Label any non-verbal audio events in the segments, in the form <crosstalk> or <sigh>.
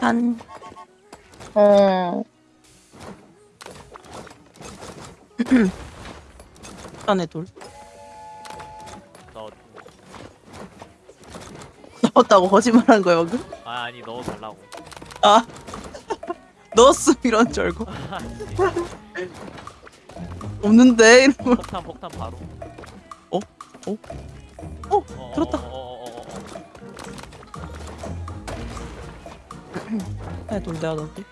한 음, 안에 돌너 넣었다고 거짓말한 거야 방금? 아, 아니 넣어 달라고. 아 <laughs> 넣었음 이런 줄 알고 <laughs> 없는데 이러고 폭탄 폭탄 바로. 어? 어? 어? 어, 들었다. 에돌 내가 넣을게.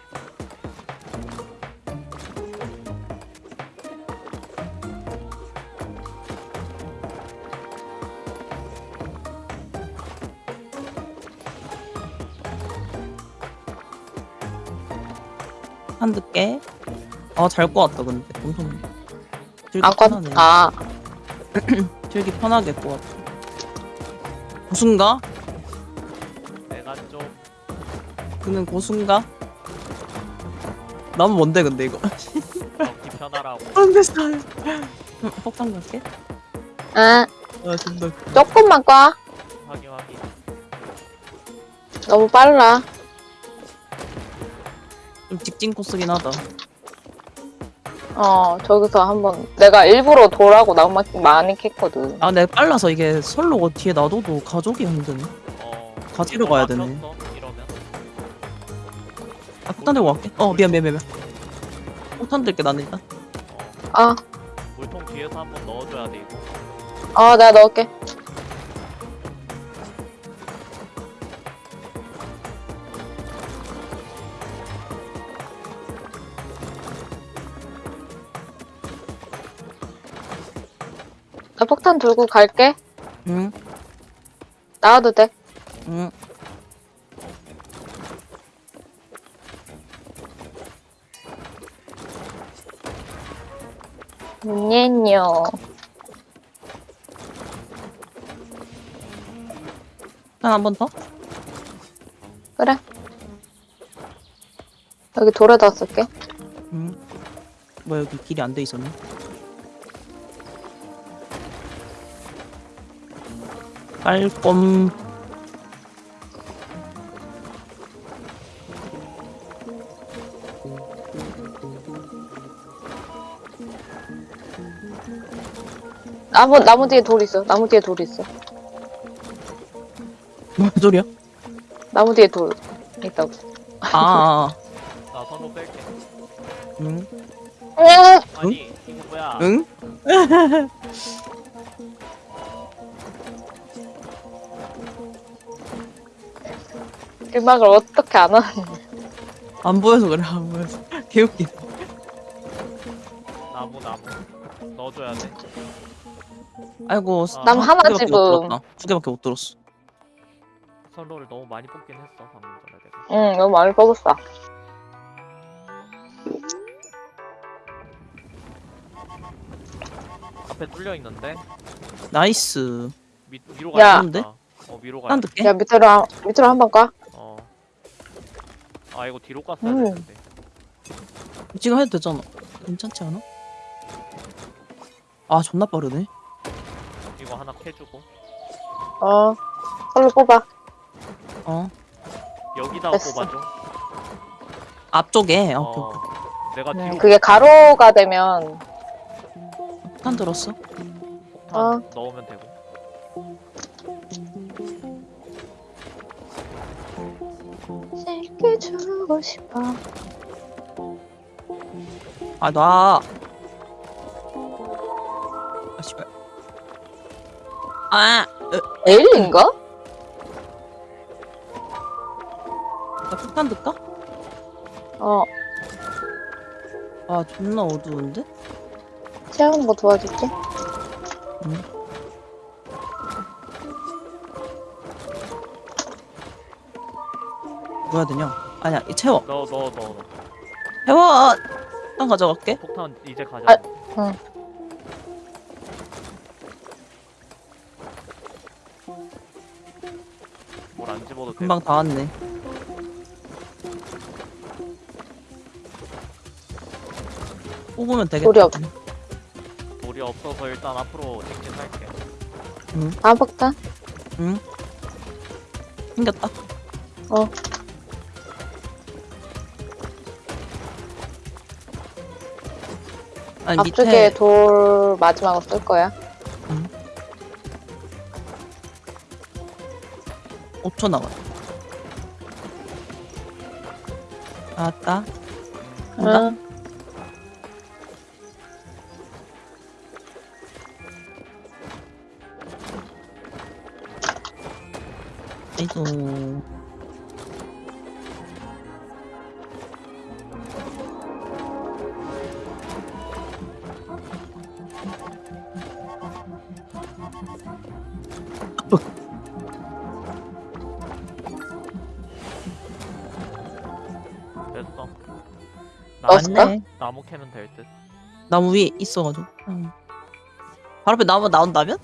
한 듣게 아잘 꼬았다 근데. 엄청 들기 아까, 편하네. <clears throat> 아, 들기 편하게 꼬았다? 내가 그는 고순가? 난 뭔데 근데 이거 먹기 편하라고. <laughs> 안돼 스타일 폭탄 갈게 아, 아 조금만 꽈. 확인 확인. 너무 빨라. 좀 직진 코스긴 하다 어, 저기서 한번, 내가 일부러 돌하고 낭만 많이 캤거든. 아 내가 빨라서 이게 설로고 뒤에 놔둬도 가족이 힘드네 어. 가지러 가야 되네. 막혔어. 아 폭탄 들고 갈게 어 미안 미안 미안 미안. 폭탄 들게 나는 일단 어. 아, 물통 뒤에서 한번 넣어줘야 돼 이거. 아, 내가 넣을게. 나 폭탄 들고 갈게. 응 나와도 돼. 응. 녜뇨. 한번 더? 그래. 여기 돌에다 쓸게. 응. 뭐 여기 길이 안 돼 있었네. 깔꼼. 나무, 나무 뒤에 돌 있어. 나무 뒤에 돌 있어. 뭔 소리야? 나무 뒤에 돌 있다고. 아, 아, 아. 나 선로 뺄게. 응. 응! 아니 이거 뭐야? 응? <laughs> 음악을 어떻게 안 하는 안 보여서 그래, 안 보여서. <laughs> 개웃기. 나무 나무 넣어줘야 돼. 아이고, 아, 남두 하나 개밖에 못 집음. 들었다. 두 개밖에 못 들었어. 선로를 너무 많이 뽑긴 했어 방금 전에 내가. 응, 너무 많이 뽑았어. 앞에 뚫려 있는데 nice. 미, 위로 야. 가야 근데? 어 위로 가야 한 돼. 야, 밑으로, 한- 밑으로 한 번 가. 어. 아 이거 뒤로 갔어야 음. 되는데. 지금 해도 되잖아. 괜찮지 않아? 아, 존나 빠르네. 이거 하나 캐주고 어. 솔로 뽑아. 어. 여기다 됐어. 뽑아줘. 앞쪽에. 어, 어. 오케이, 오케이. 내가 네, 뒤로 그게 가로가 되면, 폭탄 들었어? 폭탄 어. 넣으면 되고. 새끼 주고 싶어. 아, 나. 아, 씨발. 아, 으, 엘인가? 나 폭탄 들까? 어. 아, 존나 어두운데? 채우는 거 도와줄게. 뭐 해야 되냐? 아니야, 이 채워. 넣어 넣어 넣어. 채워! 폭탄 가져갈게. 폭탄 이제 가자. 아, 응. 뭘 안 집어도 돼. 금방 다 왔네. 뽑으면 되겠다. 소리 없... 돌이 없어서 일단 앞으로 직진할게. 응, 아 먹다. 응. 생겼다. 어. 아니, 앞쪽에 밑에 돌 마지막으로 쓸 거야. 5초 남았. 나왔다. 간다. 응. 아이고. 맞네. 나무 캐면 될 듯. 나무 위에 있어가지고. 응. 바로 앞에 나무 나온다면?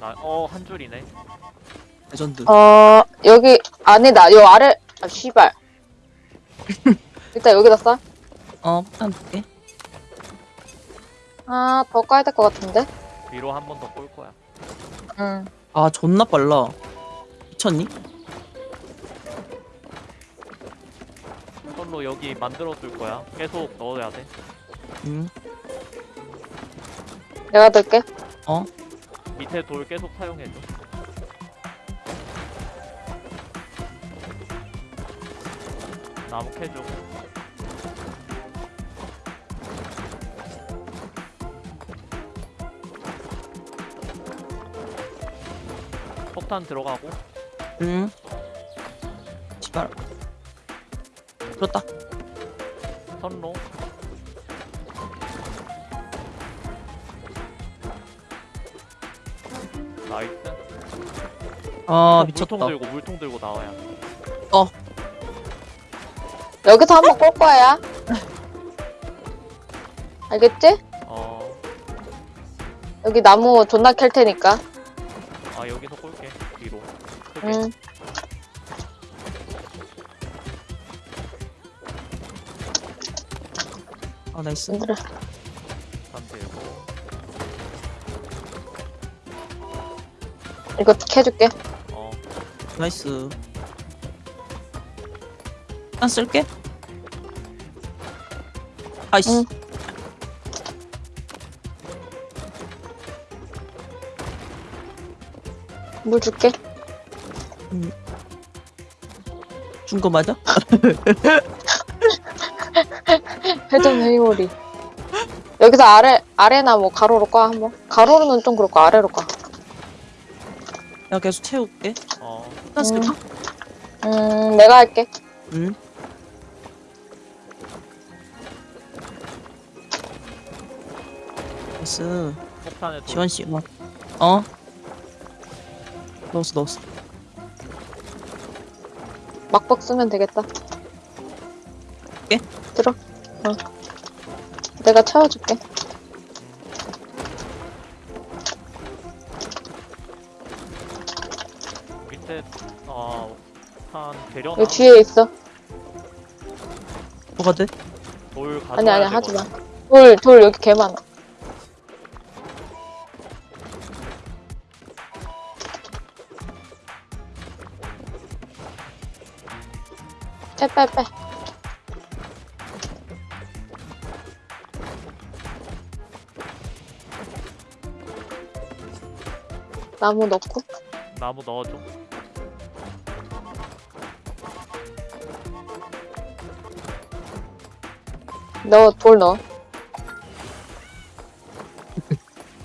나 어 한 줄이네. 레전드. 어, 여기, 아니다. 요 아래, 아, 씨발. <laughs> 일단 여기다 쏴. 어, 폭탄 둘게. 아, 더 까야 될 것 같은데? 위로 한 번 더 꼴 거야. 응. 아, 존나 빨라. 미쳤니? 로 여기 만들어 둘 거야. 계속 넣어야 돼. 응. 내가 들게. 어? 밑에 돌 계속 사용해줘. 나무 캐줘. 폭탄 들어가고 응. 씨발. 그렇다. 선로 nice 아, 어, 미쳤다. 물통 들고 물통 들고 나와야 돼. 여기서 한번 꼴 거야. <laughs> 알겠지? 어, 여기 나무 존나 캘 테니까. 아 여기서 꼴게 뒤로 응. 아, 나이스. 얘들아. 단 들고 이거 캐줄게. 어 나이스. 한 쓸게. 아이씨. 응. 물 줄게. 준거 맞아? <laughs> 회전 회오리. 여기서 아래, 아래나 뭐 가로로 까, 한번. 가로로는 좀 그렇고, 아래로 까. 야, 계속 채울게. 어, 한 쓸게. 음, 내가 할게. 응. 나이스. 폭탄에 돌 지원 씨, 막. 어? 넣었어, 넣었어. 막박 쓰면 되겠다. 예? 들어. 어. 내가 채워줄게. 밑에 어, 어한 되려나 여기 뒤에 있어. 뭐가 돼? 돌 가져와야 아니, 아니, 하지 마. 돌, 돌 여기 개 많아. 빼, 빼, 빼. 나무 넣고. 나무 넣어줘 넣어, 돌 넣어. <laughs>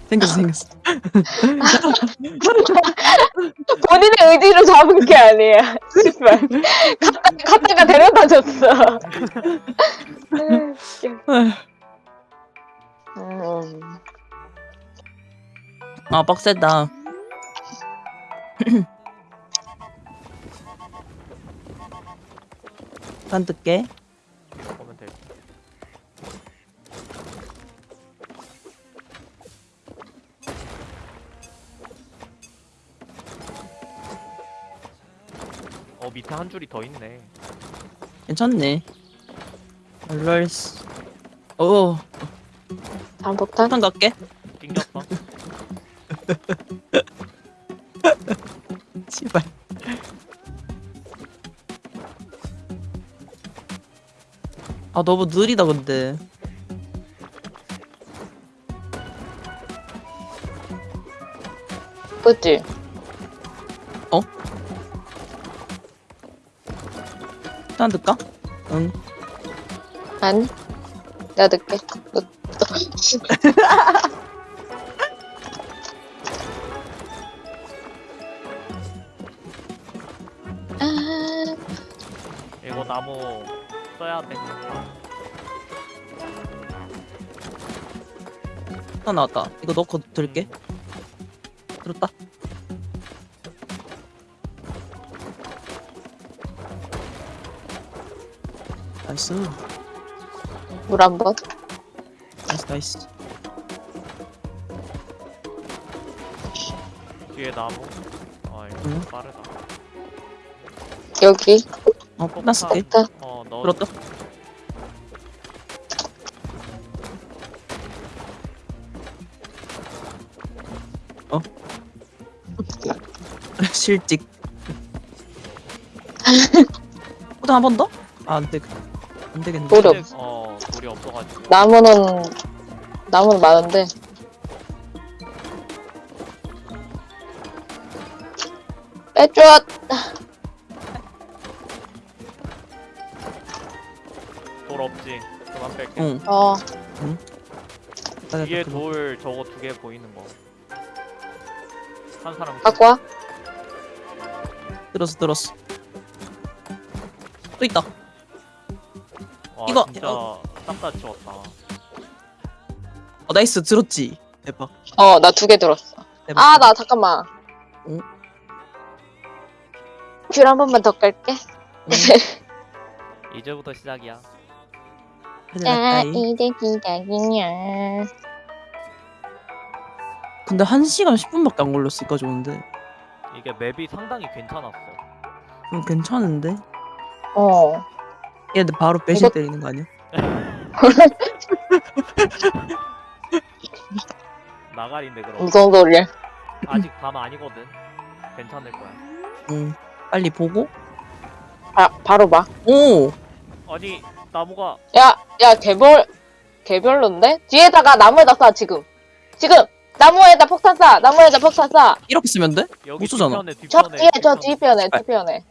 생겼어, 생겼어. <laughs> 본인의 의지로 잡은 게 아니야. <laughs> 씨발. 갔다, 갔다가 데려다 줬어. 음. 아, 빡세다. 단 뜯게. 보면 돼 어 밑에 한 줄이 더 있네 괜찮네. 럴스. 오, 잠복탄? 폭탄 갈게. 낑겼어 <laughs> 너무 느리다 근데 그치? 어? 난 늦까? 응 아니 나 늦게 <laughs> 아. 이거 나무 써야 돼. 하나 나왔다. 이거 넣고 들게. 들었다. 나이스. 물 한 번. 나이스, 나이스. 뒤에 나무. 아 이거 응. 빠르다. 여기. 어, 끝났을게. 일단 어 넣어. 들었다. 실직. <laughs> 포장 한 번 더? 아, 안 돼. 안 되겠네. 돌이 없어. 어 돌이 없어가지고. 나무는 나무는 많은데. 빼줘. 돌 없지. 그만 뺄게. 응. 어. 뒤에 됐다, 돌 저거 두 개 보이는 거. 한 사람. 갖고 와. 들었어, 들었어. 또 있다. 와, 이거- 진짜 싹다 치웠다. 어, nice. 들었지? 대박. 어, 나 두 개 들었어. 아, 나 잠깐만. 응? 귤 한 번만 더 깔게. <laughs> 이제부터 시작이야. 났다이. 이제 기다리냐. 근데 1시간 10분밖에 안 걸렸으니까 좋은데. 이게 map이 상당히 괜찮았어. 음, 괜찮은데? 어. 얘 바로 배신 이거- 때리는 거 아니야? <laughs> 나가린데 그럼. 무슨 소리야. 아직 밤 아니거든. 괜찮을 거야. 응. 빨리 보고. 바, 바로 봐. 오! 아니 나무가 야, 야, 개별, 개별로인데? 뒤에다가 나무에다 쏴, 지금. 지금! 나무에다 폭탄 쏴! 나무에다 폭탄 쏴! 이렇게 쓰면 돼? 여기 못 쏘잖아. 저. 뒤에, 저 뒤편에. 뒤편에.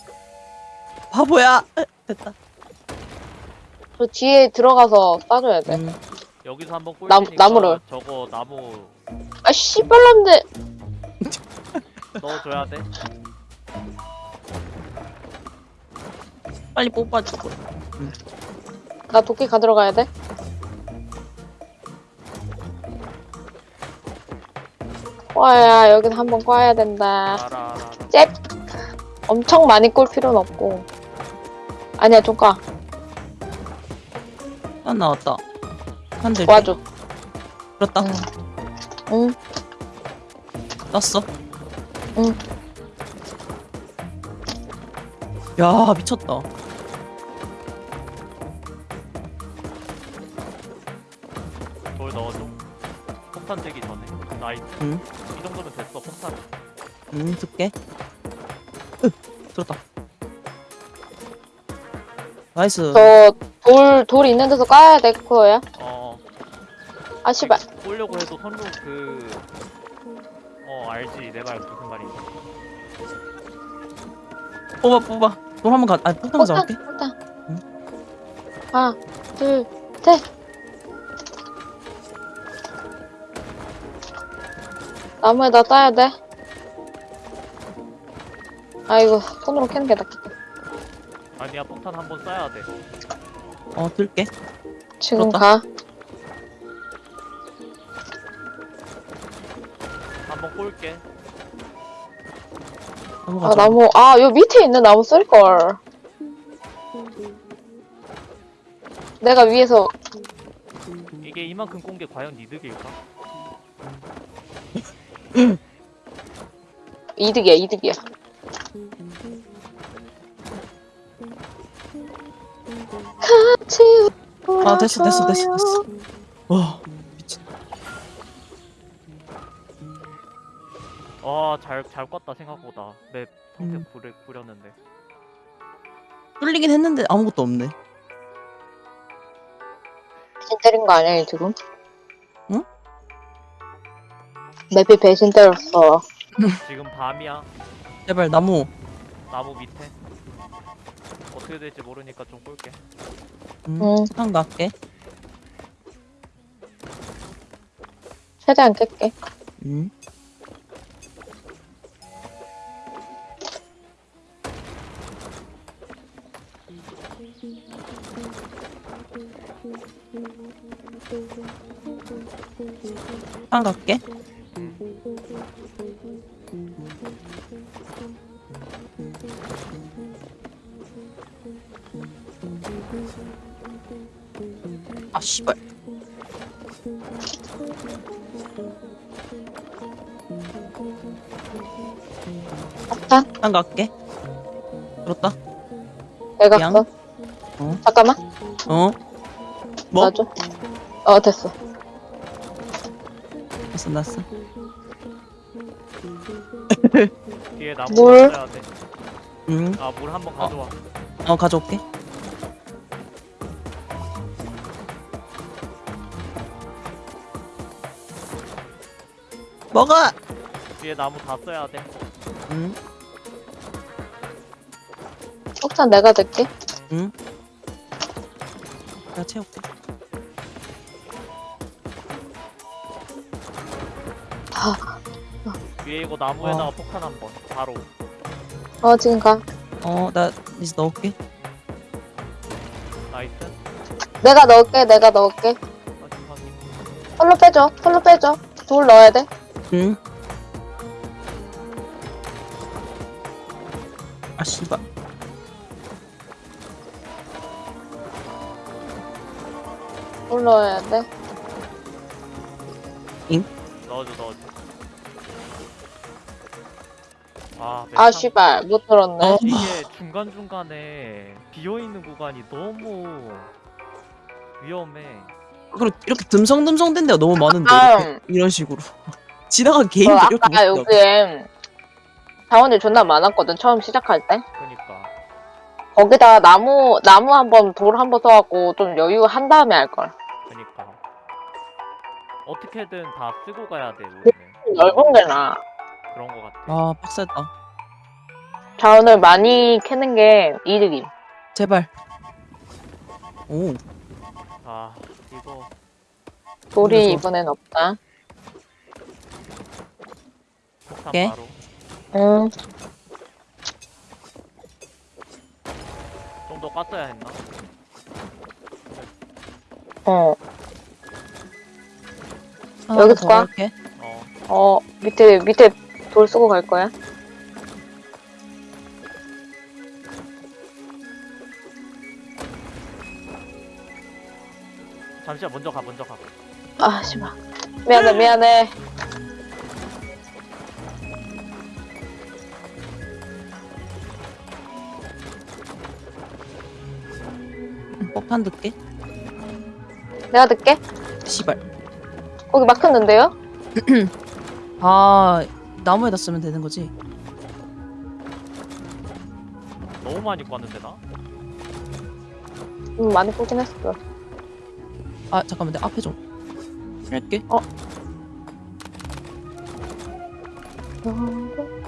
바보야! 에, 됐다. 저 뒤에 들어가서 쏴줘야 돼. 음, 여기서 한번 꼴 나무- 테니까 나무를. 저거 나무 아, 씨발놈들! <laughs> 넣어줘야 돼. 빨리 뽑아주고. 나 도끼 가들어 가야 돼? 꽈야, 여긴 한번 꽈야 된다. 알아. 잽! 엄청 많이 꿀 필요는 없고. 아니야, 좀 꽈. 한 나왔다. 한대 꽈줘. 그렇다. 응. 응. 땄어. 응. 야, 미쳤다. nice. 응. 이 정도면 됐어. 폭탄. 음, 줄게. 으, 들었다. nice. 저, 돌, 돌 있는 데서 까야 돼, 그거야? 어. 아, 씨발. 쏘려고 해도 선로 그. 어 알지 내 말 무슨 말인지. 뽑아, 뽑아. 돌 한번 가, 아니, 폭탄 잡을게. 폭탄. 응. 하나, 둘, 셋. 나무에다 따야 돼. 아이고, 손으로 캐는 게 낫겠다. 아니야 폭탄 한 번 쏴야 돼. 어, 들게. 지금 그렇다. 가. 한번 꼴게. 아, 나무, 아, 요 밑에 있는 나무 쓸걸. 내가 위에서, 이게 이만큼 꼰 게 과연 이득일까? 이득이야, 이득이야. 같이 아, 됐어, 됐어, 됐어, 됐어. 와, 미친. 아잘 잘 껐다 생각보다. 맵 성격 음. 부려 부렸는데. 뚫리긴 했는데 아무것도 없네. 배신 때린 거 아니야, 지금? 맵이 배신 때렸어. 지금 밤이야. 제발 나무. 나무 밑에. 어떻게 될지 모르니까 좀 꿀게. 음. 응. 한 갈게. 최대한 깰게. 음. 한 갈게. 아 씨발. 폭탄? 한 갈게. 들었다. 내가 양? 써. 어? 잠깐만. 어? 뭐? 놔줘. 어, 됐어. 났어 났어. <laughs> 뒤에 나무 물? 돼. 응. 아, 물 한번 가져와. 어 가져올게. 먹어. 뒤에 나무 다 써야 돼. 응. 폭탄 내가 들게. 응. 내가 채울게. 위에 이거 나무에다가 어. 폭탄 한 번. 바로. 어, 지금 가. 어, 나 이제 넣을게. nice. 내가 넣을게, 내가 넣을게. 확인, 확인. 선로 빼줘, 선로 빼줘. 돌 넣어야 돼. 응. 아 씨발. 돌 넣어야 돼. 넣어줘, 넣어줘. 아, 아, 맵상- 씨발. 못 들었네. 어. 이게 중간중간에 비어있는 구간이 너무 위험해. 그리고 이렇게 듬성듬성 된 데가 너무 많은데 아, 이렇게, 이런 식으로 <laughs> 지나간 어, 개인들 이렇게 아까 못 여기에 자원이 존나 많았거든, 처음 시작할 때. 그니까. 거기다 나무, 나무 한 번, 돌 한번 써갖고 좀 여유 한 다음에 할걸. 그니까. 어떻게든 다 쓰고 가야 돼, 우리는. 넓은 게 나아. 그런 거 같아. 아 빡셌다. 자원을 많이 캐는 게 이득임. 제발. 오. 아, 이거. 돌이 그래서- 이번엔 없다. 폭탄 오케이. 바로. 응. 좀 더 깠어야 했나? 어. 하나 여기서 더 가? 할게. 어. 어, 밑에, 밑에 돌 쓰고 갈 거야. 잠시만, 먼저 가, 먼저 가. 아, 씨발. 미안해, 미안해. 폭탄 듣게. 내가 듣게. 씨발. 거기 막혔는데요? <clears throat> 아 나무에다 쓰면 되는 거지. 너무 많이 꿨는데, 나? 음, 많이 뽑긴 했어. 아 잠깐만 내 앞에 좀. 할게.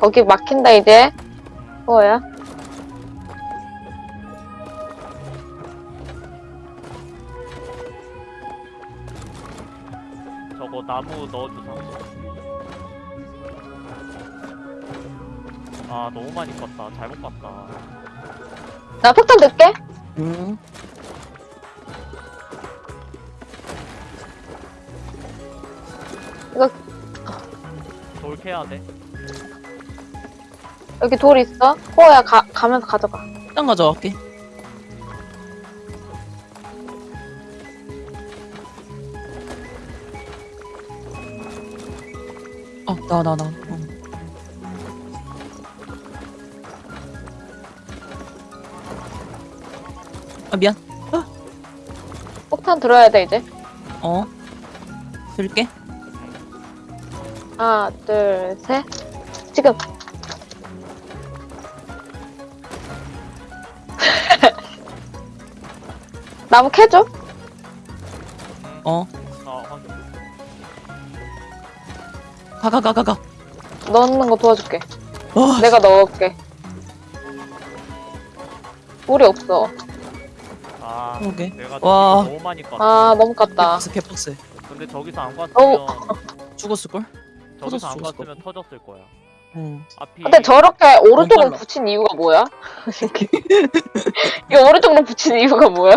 거기 막힌다, 이제. 뭐야? 저거 나무 넣어주자. 아, 너무 많이 껐다. 잘못 껐다. 나 폭탄 듣게. 응. 돌 캐야 돼. 여기 돌 있어. 코어야, 가, 가면서 가져가. 일단 가져갈게. 어, 나, 나, 나. 아, 미안. 폭탄 들어야 돼, 이제. 어. 들게. 하나, 둘, 셋. 지금. <laughs> 나무 캐줘? 어. 어, 확인. 가, 가, 가, 가, 가. 넣는 거 도와줄게. 와, 내가 넣을게. 물이 없어. 아 그러게. 내가 와. 너무 많이 깠어 아, 너무 깠다. 개빡세, 개빡세. 근데 저기서 안 갔으면 어우. <laughs> 죽었을걸? 저기서 안 갔으면 터졌을 거야 응. 앞이 근데 저렇게 오른쪽으로 빨라. 붙인 이유가 뭐야? <laughs> 이거 오른쪽으로 붙인 이유가 뭐야?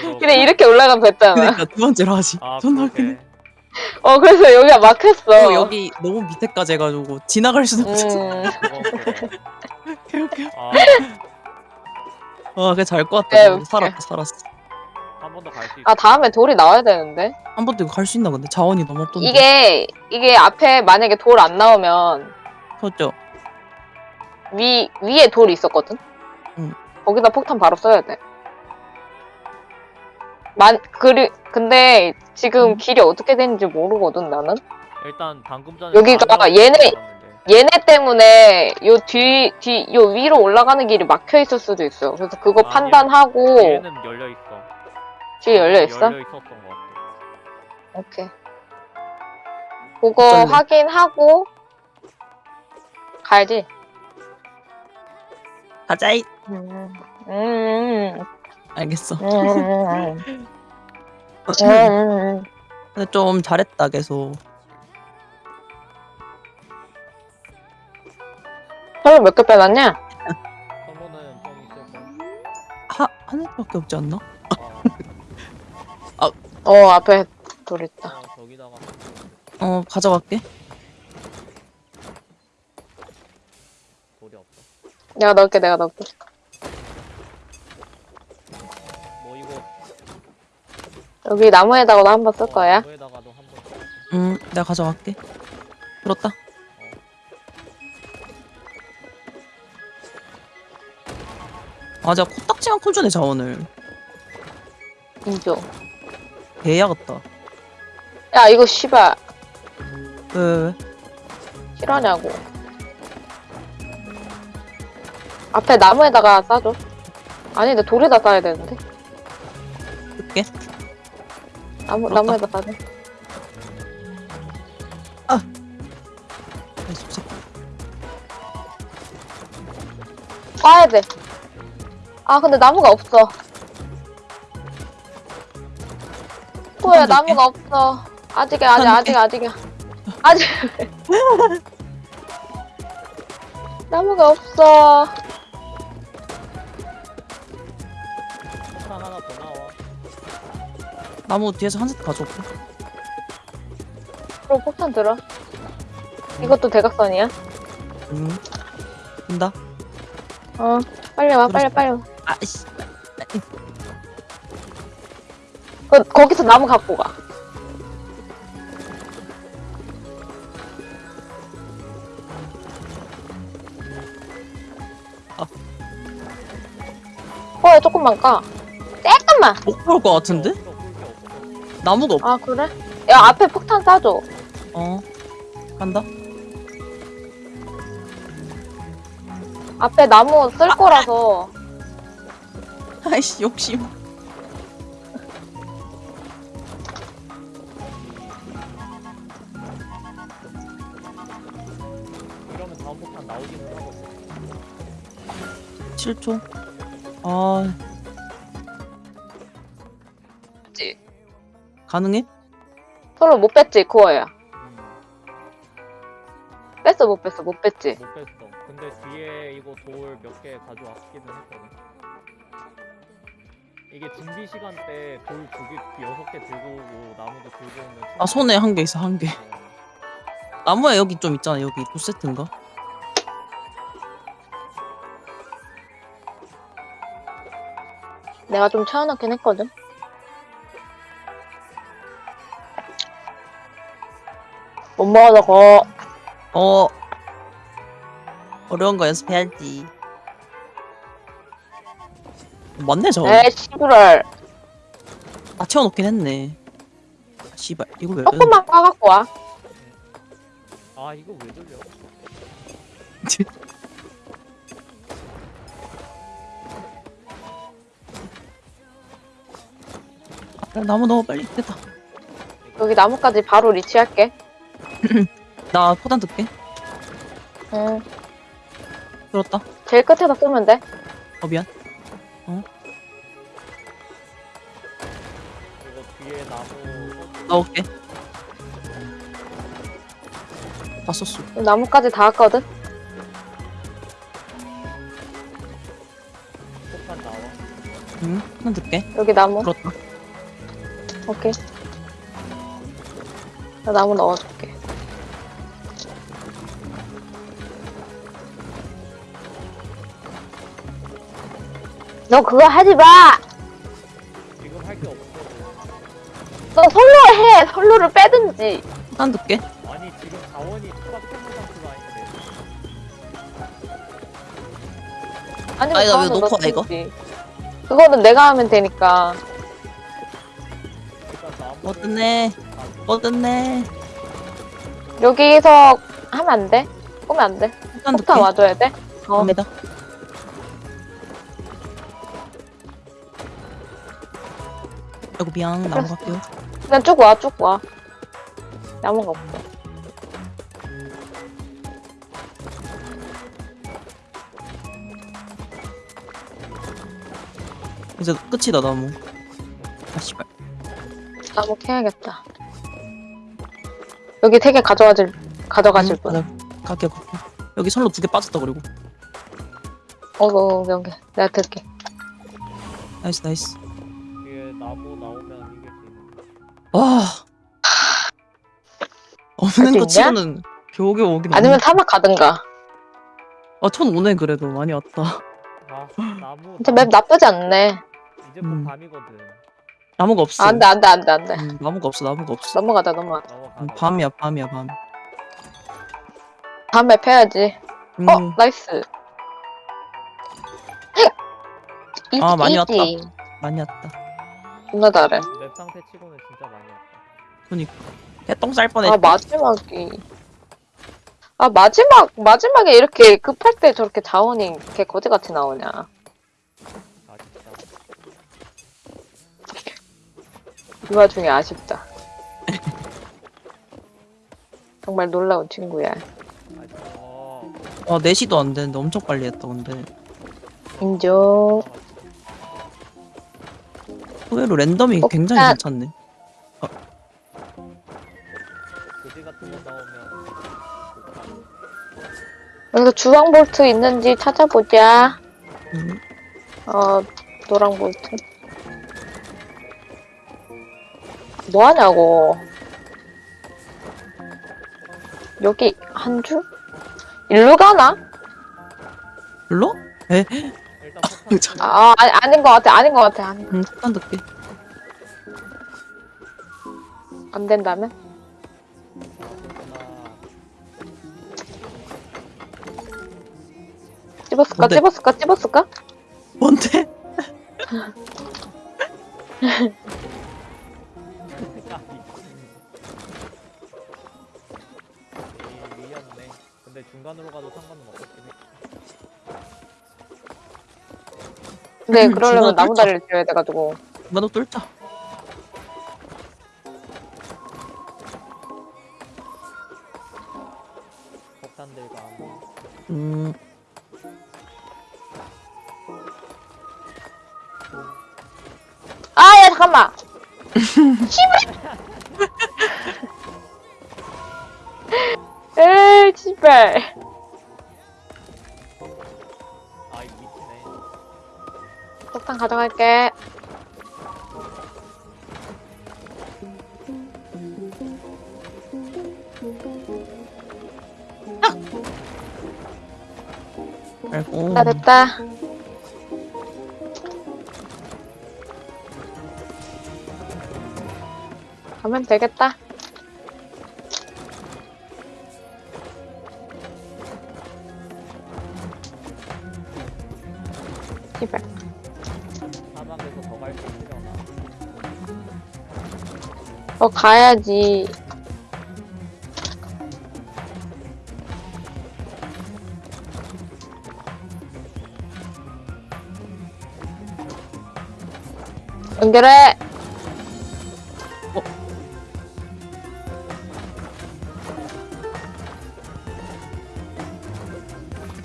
그거- 그냥 이렇게 올라가면 됐잖아. 그니까 두 번째로 하지. 아 존나 웃기네. 그러게 어, 그래서 여기가 막혔어. 그리고 여기 너무 밑에까지 해가지고 지나갈 수도 없어. 음, 그건 그래 개웃겨. 아, 와, 그게 잘것 네, 같다. 웃겨. 살았다, 살았어. 한 번 더 갈 수 있어 아, 다음에 돌이 나와야 되는데. 한 번도 이거 갈 수 있나 근데 자원이 너무 없던데. 이게, 이게 앞에 만약에 돌 안 나오면 그렇죠. 위, 위에 돌이 있었거든? 응. 거기다 폭탄 바로 써야 돼. 만, 그리, 근데 지금 응. 길이 어떻게 되는지 모르거든, 나는? 일단 방금 전에 여기가 얘네-. 얘네 때문에 요 뒤, 뒤, 요 위로 올라가는 길이 막혀 있을 수도 있어. 그래서 그거 아, 판단하고 얘 는 열려 있어 뒤에 열려 있어? 열려 있었던 것 같아 오케이. 그거 어쩔래? 확인하고 가야지. 가자이. 음, 음, 알겠어. <laughs> 음, 음, 음. 근데 좀 잘했다 계속. 설마 몇개 빼놨냐? 좀 있을 하 하나밖에 없지 않나? 아, 어, 앞에 돌 있다. 어, 저기다가 어 가져갈게. 돌이 없어 내가 넣을게, 내가 넣을게. 뭐 이거 여기 나무에다가도 한 번 쓸 거야. 에다가도 한번 응, 내가 가져갈게. 들었다. 아, 제가 코딱지만 콘주네 자원을. 인조. 개야 같다. 야, 이거 씨발. 왜, 왜, 왜? 실화냐고. 앞에 나무에다가 싸줘. 아니, 근데 돌에다 싸야 되는데. 줄게. 나무, 그렇다. 나무에다 싸줘. 아이, 속 까야 돼. 아, 근데 나무가 없어. 줄게. 나무가 없어. 아직이야, 아직, 폭탄 아직, 아직이야. 아직. <laughs> 나무가 없어. 하나 더 나와 나무 뒤에서 한 세트 가져올게. 그럼 폭탄 들어. 이것도 대각선이야? 응. 된다. 어, 빨리 와, 빨리. 빨리 와. 아이씨. 그, 거기서 나무 갖고 가. 아. 어, 조금만 까. 조금만. 못 볼 것 같은데? 없어 없어 나무가 없. 아, 그래? 야, 앞에 폭탄 쏴줘. 어. 간다. 앞에 나무 쓸 거라서. 아이씨 욕심. 이러면 다음 폭탄 나오기는 하거든 7초. 아. 그치. 가능해? 서로 못 뺐지, 코어야. 음, 뺐어, 못 뺐어, 못 뺐지. 못 뺐어 근데 뒤에 이거 돌 몇 개 가져왔기는 했거든 이게 준비 시간 때 돌 두 개, 여섯 개 들고 오고 나무도 들고 오면 아 손에 한 개 있어 한 개. 어, 나무에 여기 좀 있잖아 여기 두 세트인가? 내가 좀 채워넣긴 했거든. 못 먹어서 거. 어. 어려운 거 연습해야지. 맞네 저거. 에이, 씨부럴. 다 채워놓긴 했네. 아, 씨발 이거 왜? 조금만 까갖고 와. 아 이거 왜 돌려 아, 나무 너무 빨리 됐다. 여기 나무까지 바로 리치할게. <clears throat> 나 포단 듣게. 응. 들었다. 제일 끝에다 쓰면 돼. 어 미안. 나올게. 다 썼어. 나무까지 다 왔거든. 폭탄 나와. 응. 포단 듣게. 여기 나무. 들었다. 오케이. 나 나무 넣어줄게. 너 그거 하지 마! 너 솔로 해! 솔로를 빼든지. 포단 듣게. 아니 지금 자원이 추가 푸는 상태가 아닌데. 아니면 아니, 나왜 놓고 와, 이거? 그거는 내가 하면 되니까. 일단. 뭐 떴네. 뭐 떴네. 여기서 하면 안 돼? 꼬면 안 돼? 듣게. 폭탄 와줘야 돼? 어. 갑니다. 아이고 미안. 나무 갈게요. 그냥 쭉 와, 쭉 와. 나무가 없어. 이제 끝이다 나무. 아 씨발. 나무 캐야겠다. 여기 세 개 가져가질, 가져가실 분. 맞아. 갈게요 갈게요. 여기 선로 두 개 빠졌다 그리고. 어어, 여기. 내가 들게. 나이스 나이스. 와. 없는 할수 거 있냐? 치고는 겨우겨우 오긴 아니면 사막 가든가. 아 천 오네 그래도 많이 왔다. 아 <laughs> 나무. 진짜 맵 나쁘지 않네. 이제 곧 음. 밤이거든. 나무가 없어. 아, 안 돼, 안 돼, 안 돼, 안 돼. 음, 나무가 없어 나무가 없어. 넘어가자, 넘어가자. 넘어가. 음, 밤이야 밤이야 밤. 다음 맵 해야지. 음, 어, 나이스. 아, 많이 <laughs> 왔다. 많이 왔다. 존나 잘해. 맵 상태 치고는 진짜 많이 왔다. 개똥 쌀 뻔했. 아, 마지막이. 아, 마지막, 마지막에 이렇게 급할 때 저렇게 자원이 개 거지같이 나오냐. 아. 이 와중에 아쉽다. <laughs> 정말 놀라운 친구야. 아. 어. 아 4시도 안 되는데 엄청 빨리 했다 근데. 인정. 의외로 랜덤이 어, 굉장히 아. 괜찮네. 나오면. 좋다. 여기서 주황 볼트 있는지 찾아보자. 음, 어, 노랑 볼트. 뭐 하냐고. 여기 한 줄? 일로 가나? 별로? 에? 아, 아니, 아닌 것 같아, 아닌 것 같아. 안, 응, 폭탄 듣게. 안 된다면? 찝었을까, 뭔데? 찝었을까, 찝었을까? 뭔데? 근데 중간으로 가도 상관은 없었 근데 음, 그러려면 나무. 다리를 지어야 돼가지고. 나도 뚫자. 폭탄들과. 음, 아, 야, 잠깐만! 씨발! <laughs> <laughs> 에이, 씨발. 폭탄 가져갈게. 아이고. 나 됐다. 가면 되겠다. 어, 가야지. 연결해! 어.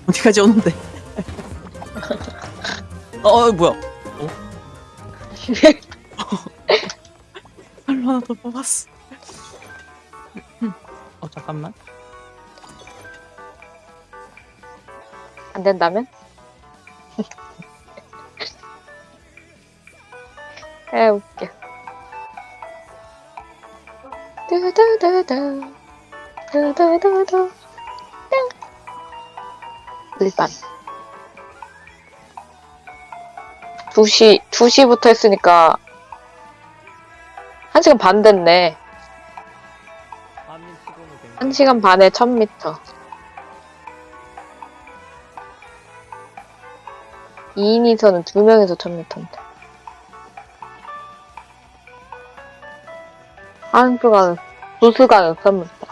어디까지 오는데? <laughs> 어, 어, 뭐야? 어? <laughs> 더 뽑았어. 어 잠깐만. 안 된다면? <laughs> 에 웃겨. 두두두두 두두두두 땡 일반 2시 2시부터 했으니까 1시간 반 됐네. 한민 치고는 굉장히 1시간 반에 1000m. 2인이서는 2명에서 1000m인데. 한 수간, 두 수간은 1000m.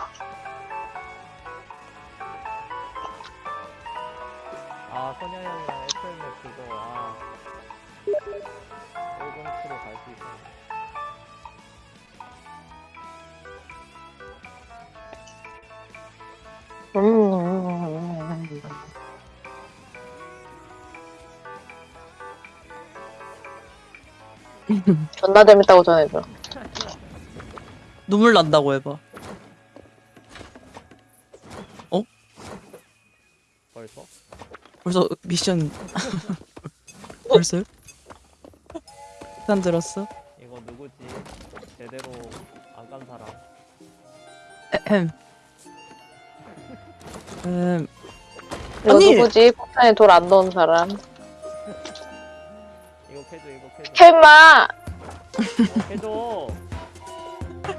존나 재밌다고 전해줘. 눈물 난다고 해봐. 벌써? 벌써 미션 <laughs> 벌써요? 산 들었어? 이거 누구지? 제대로 안 간 사람 에헴. 음, 이거 아니. 누구지? 폭탄에 돌 안 넣은 사람. 이거 캐줘 이거 캐줘 헬마! 캐줘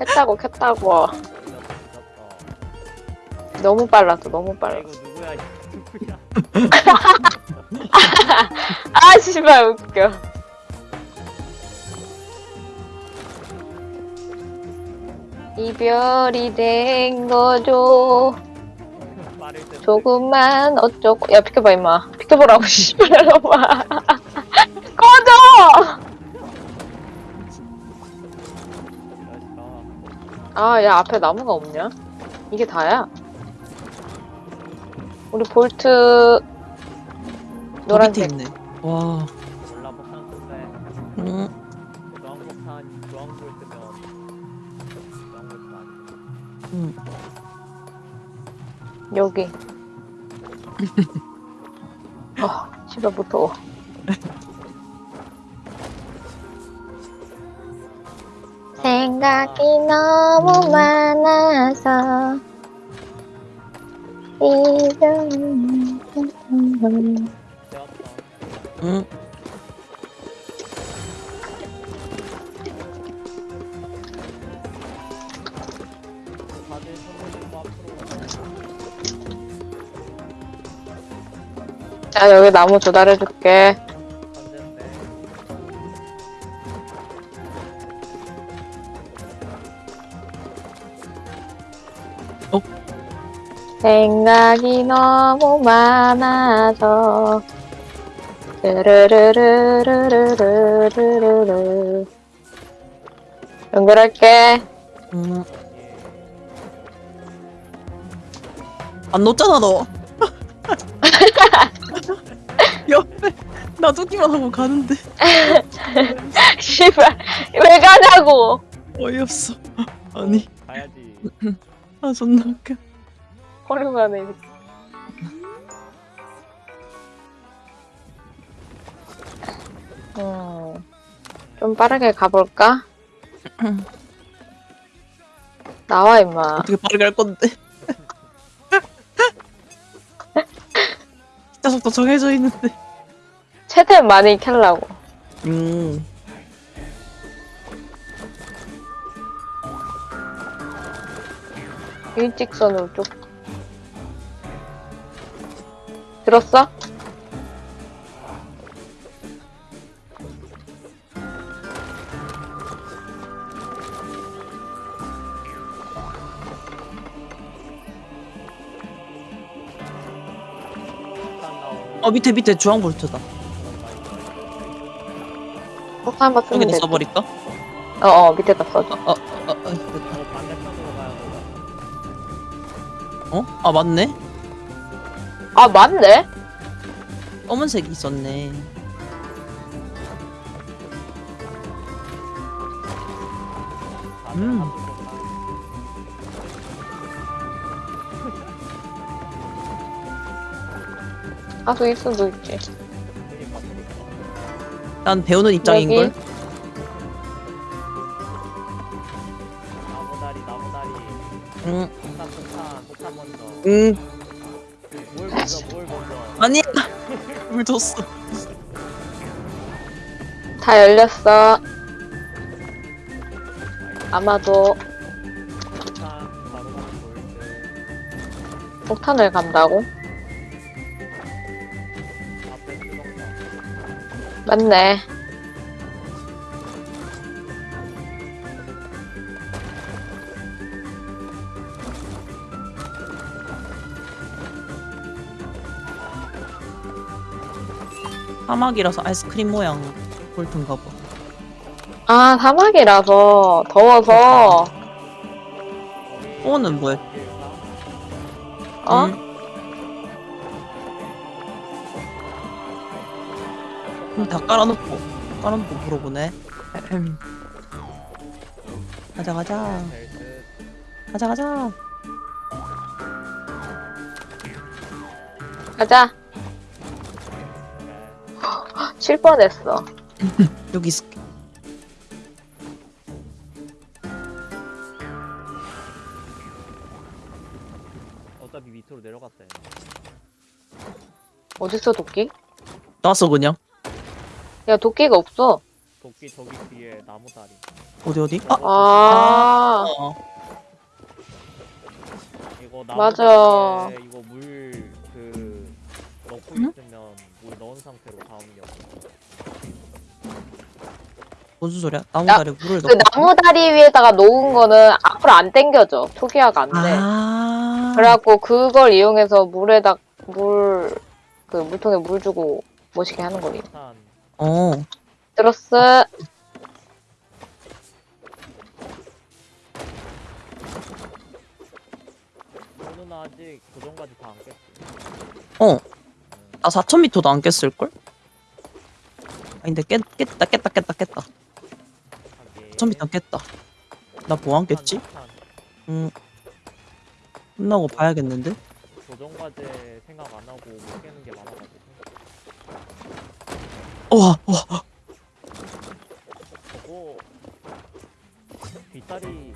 했다고, 켰다고. 너무 빨랐어, 너무 야 빨랐어. 이거 누구야 누구야 <laughs> 아, 씨발, 웃겨. 이별이 된 거죠. 조금만 어쩌고. 야, 비켜봐, 임마. 비켜보라고, <laughs> 씨발놈아. 꺼져! 아, 야, 앞에 나무가 없냐? 이게 다야? 우리 볼트, 더 밑에 노란색. 있네. 와, 몰라 폭탄 쓴대 음, 폭탄 음. 여기. <laughs> 아, 씨발 무서워. <laughs> 생각이 너무 많아서 이런 응? 자 여기 나무 조달해줄게 생각이 너무 많아서 르르르르르르르르르 연결할게. 음. 안 놓잖아 너. <laughs> 옆에 놔두기만 하고 가는데 씨발 왜 가냐고. 어이없어. 아니, 가야지 아 존나 웃겨. 헐렁하네. 음, 좀 빠르게 가볼까? <clears throat> 나와 임마. 어떻게 빠르게 갈 건데? <laughs> 진짜 속도 정해져 있는데. 최대한 많이 캘라고. 음. 일직선으로 쭉. 들었어? 어 밑에 밑에 주황 볼트다. 폭탄 한번 쓰면 여기다 돼. 써버릴까? 어, 어, 밑에다 써줘. 어, 어, 어. 어돼 어? 아 맞네. 아, 맞네? 검은색이 있었네. 음. 가수 있 수도 있지. 난 배우는 입장인걸. 여기? 나무다리 나무다리 응, 폭탄 폭탄 폭탄 먼저 응. 물 줬어. 다 열렸어. 아마도 폭탄을 간다고? 맞네. 사막이라서 아이스크림 모양 볼튼가 봐. 아, 사막이라서 더워서 오는 뭐야? 어? 응. 그럼 다 깔아놓고 깔아놓고 물어보네. 가자 가자 될듯 가자 가자. 가자. 칠 뻔했어. <laughs> 여기 있을게. 어차피 밑으로 내려갔다 얘. 어딨어, 도끼? 나왔어 그냥. 야, 도끼가 없어. 도끼 저기 뒤에 나무 다리 어디 어디? 아. 아, 어. 이거 맞아. 나무다리에 이거 물그 넣고 응? 있으면 물 넣은 상태로 다음 역 무슨 소리야? 나무다리 물을 그 넣고. 나무 다리 위에다가 놓은 거는 앞으로 안 당겨져. 초기화가 안 돼. 아. 그래갖고 그걸 이용해서 물에다 물, 그 물통에 물 주고 멋있게 하는 거니. 폭탄 어. 들었어. 오늘 아직 고정까지 다 안 깼지 어. 나 4,000m도 안 깼을 걸? 아닌데 깼 깼다 깼다 깼다 깼다. 4,000m 깼다. 나 뭐 안 깼지? 음. 끝나고 봐야겠는데. 조정 과제 생각 안 하고 못 깨는 게 많아가지고 와, 와. 저거 뒷다리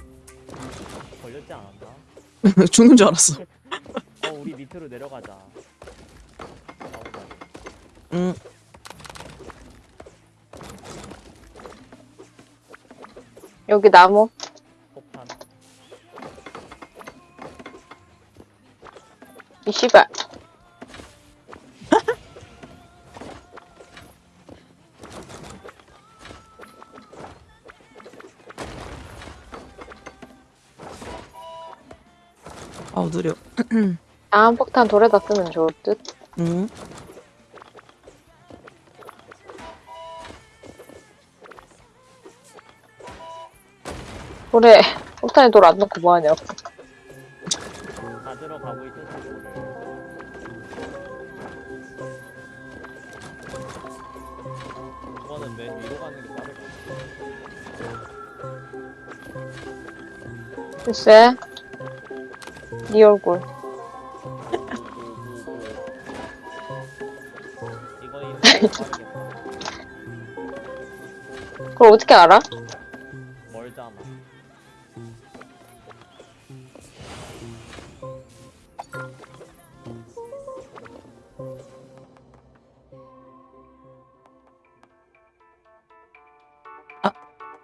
걸렸지 않았나? <laughs> 죽는 줄 알았어. 어 우리 밑으로 내려가자 응. 여기 나무. 폭탄 이 씨발. <laughs> 아우 느려. 다음 폭탄 돌에다 쓰면 좋을 듯. 응. 돌에 폭탄에 돌 안 넣고 뭐하냐고. 다 들어가고 있었지 오늘 이거는 맨 위로 가는 게 빠를 것 같아 글쎄. 네 얼굴. <laughs> 그걸 어떻게 알아?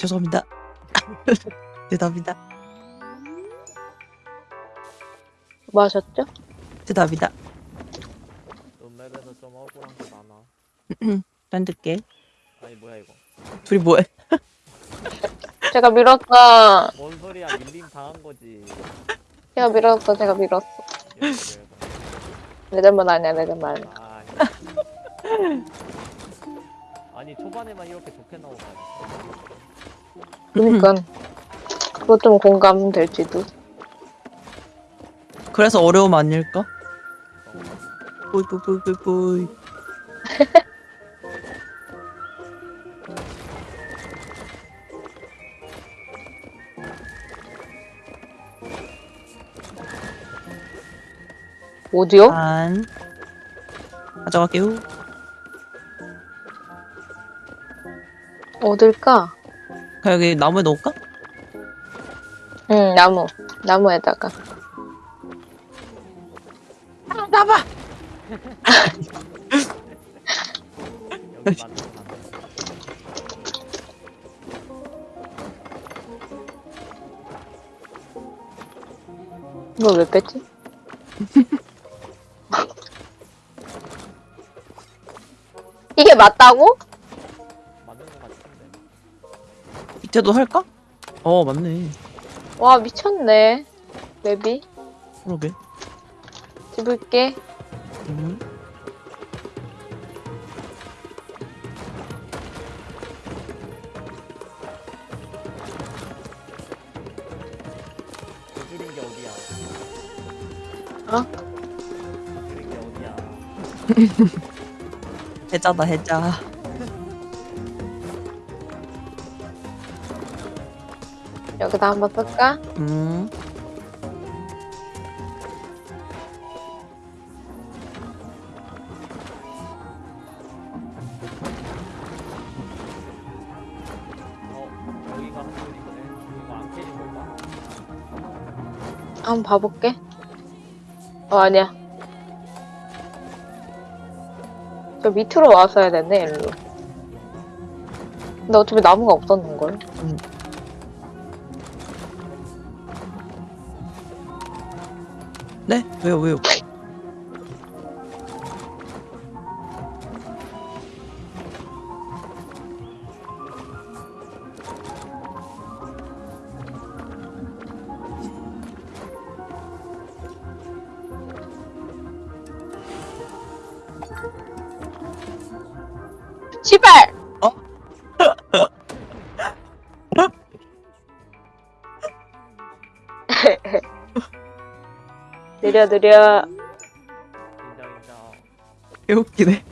죄송합니다. <laughs> 죄송합니다. 뭐 하셨죠? 죄송합니다. 눈맵에서 좀 억울한 게 많아 난 듣게. 아니 뭐야 이거 둘이 뭐해? <laughs> 제가 밀었어. 뭔 소리야 밀림 당한 거지 제가 밀었어. 제가 밀었어. 내 잘못 아니야. 내 잘못 아니야. 아, 아니 초반에만 이렇게 좋게 나오다 니 그니까. 그것 좀 공감될지도. 그래서 어려움 아닐까? 뿌이 뿌이 뿌이 뿌이 뿌이. 어디요? 반. 가져갈게요. 어딜까? 그냥 여기 나무에 넣을까? 응, 나무. 나무에다가. 나봐! 만들어 놨네. 이거 왜 뺐지? <laughs> 이게 맞다고? 밑에도 할까? 어, 맞네. 와, 미쳤네. 맵이. 그러게. 집을게. 음. 줄인 게 어디야? 어? 줄인 게 어디야? 해자다, 해자. 여기다 한번 쓸까? 음. 한? 한번 봐볼게. 어, 아니야. 저 밑으로 와서 해야 되네, 일로. 근데 어차피 나무가 없었는걸. 네? 왜요, 왜요? 시발! 어? 느려, 느려. 개웃기네.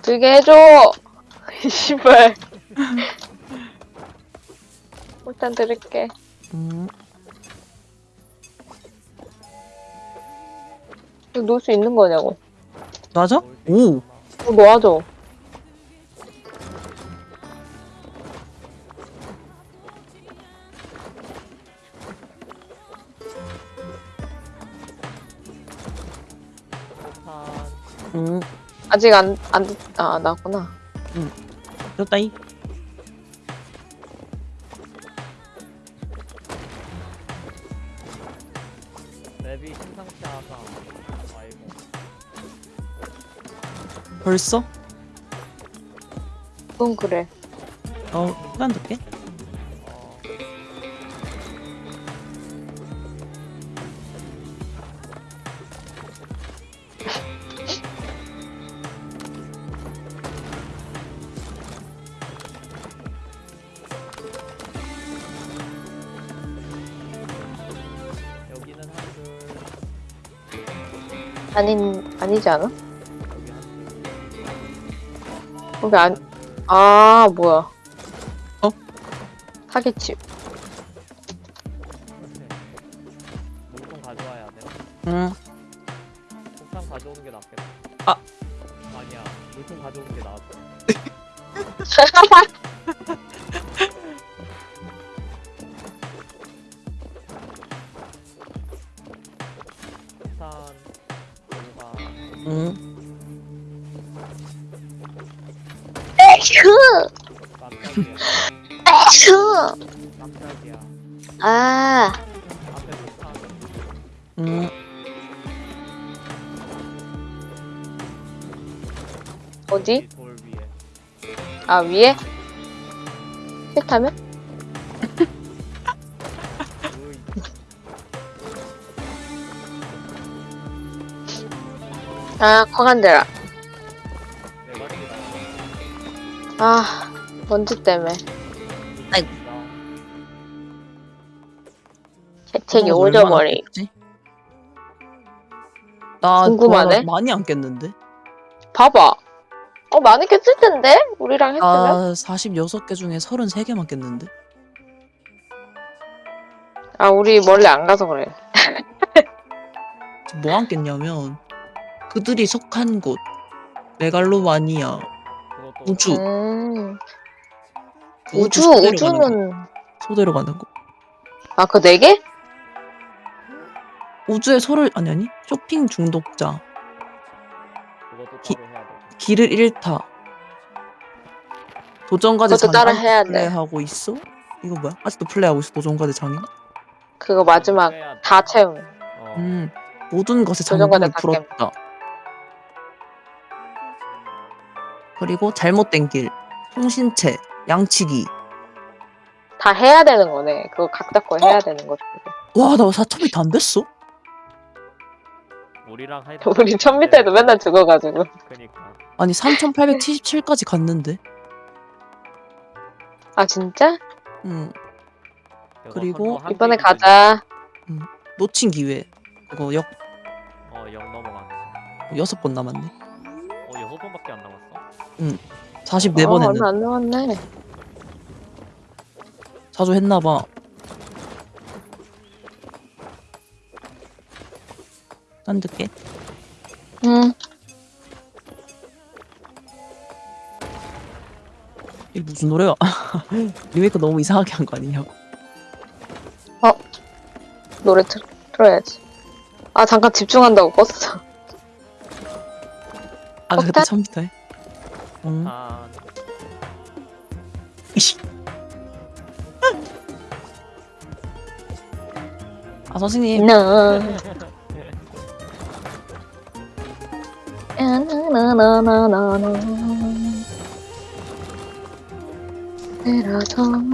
들게 해줘! <laughs> 시발. 일단 들을게. 음. 이거 놓을 수 있는 거냐고. 맞아? 오! 있구나. 어, 놓아줘. 아직 안, 안, 아, 나구나. 됐다이. 맵이 심상치 않아. 아이고. 벌써? 그건 그래. 어, 시간 줄게. 아닌, 아니지 않아? 거기 안, 아, 뭐야. 어? 사기칩. 아, 위에? 싫다면? <laughs> 아, 지다. 아, 먼지 때문에. 아이고. 재채기 오져버리. 나 궁금하네. 많이 안 깼는데? 봐봐. 어, 많이 깼을 텐데? 우리랑 했으면? 나 46개 중에 33개만 깼는데? 아, 우리 멀리 안 가서 그래. <laughs> 뭐 안 깼냐면 그들이 속한 곳 메갈로마니아 우주 음, 그 우주, 거. 우주는. 소대로 가는 거 아, 그 네 개? 우주의 소를 아니 아니 쇼핑 중독자 기-. 길을 잃다 도전과제 그것도 아직도 해야 돼. 플레이하고 있어? 이거 뭐야? 아직도 플레이하고 있어 도전과제 장인? 그거 마지막. 다 채움. 어. 음 모든 도전과제 장벽을 다 풀었다 그리고 잘못된 길 통신체 양치기 다 해야 되는 거네. 그거 각자 거 해야 되는 거지. 와나 4천 미터 안 됐어? 우리랑 할 <laughs> 우리 천 미터에도 맨날 죽어가지고. 그니까. 아니 3877까지 갔는데 아, 진짜? 음 그거 그리고 이번에 가자. 놓친 기회 이거 역 어, 영 넘어가는. 여섯 번 남았네 어, 여섯 번밖에 안 남았어. 44번 어, 했는데 얼마 안 남았네. 자주 했나봐 딴득게 응. 이게 무슨 노래야 <laughs> 리메이크 너무 이상하게 한 거 아니냐고 노래 틀, 틀어야지. 아, 잠깐 집중한다고 껐어. 아 그때 폭탄? 1000m 해? 응 아, 이씨 아 선생님 나. <laughs> 나나나나나 들어서.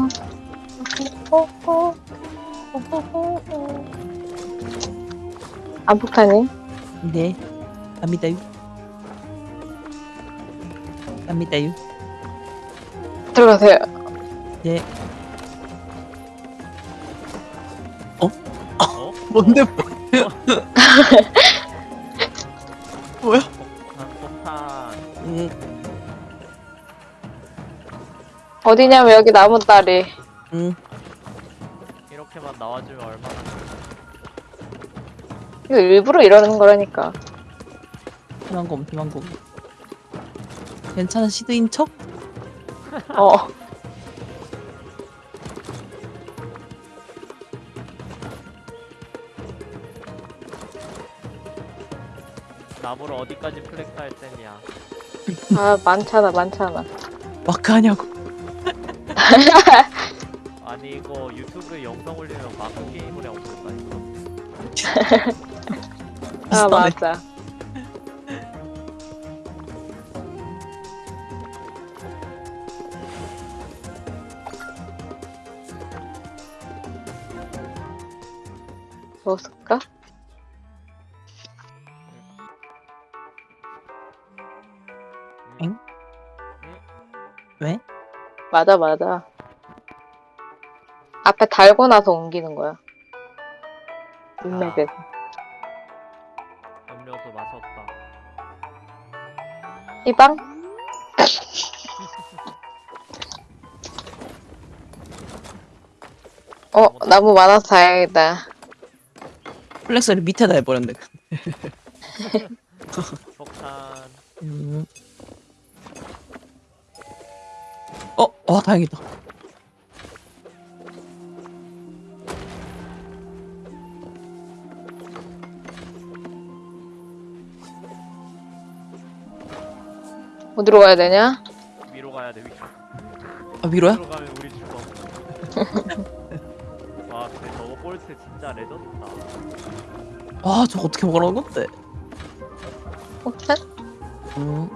안 폭탄이? 네 갑니다요 갑니다요 들어가세요. 네 어? 뭔데 뭐야 폭탄, 폭탄. 응 어디냐면 여기 나무 다리. 응. 이렇게만 나와주면 얼마나. 이거 일부러 이러는 거라니까. 희망검 희망검 괜찮은 seed인 척? <laughs> 어. 나무를 어디까지 flex 할 셈이야. 아, 많잖아, 많잖아. 마크 하냐고 <laughs> 아니, 이거 유튜브에 영상 올리면 마크 게임을 하고 있다니까. 아, 비슷하네. 맞아. <laughs> 뭐쓸 맞아, 맞아. 앞에 달고 나서 옮기는 거야. 인맥에서. 음료수 마셨다. 이방? 어, 나무 많아서 다행이다. 플렉스를 밑에다 해버렸네 폭탄. <laughs> <laughs> 음. 어, 와 다행이다. 어디로 가야 되냐? 위로 가야 돼, 위로. 아 위로야? 위로 가면 우리 죽어. <laughs> 와, 근데 저거 볼트 진짜 레전드다. 와 저거 어떻게 먹으라는 건데? 폭탄? 음.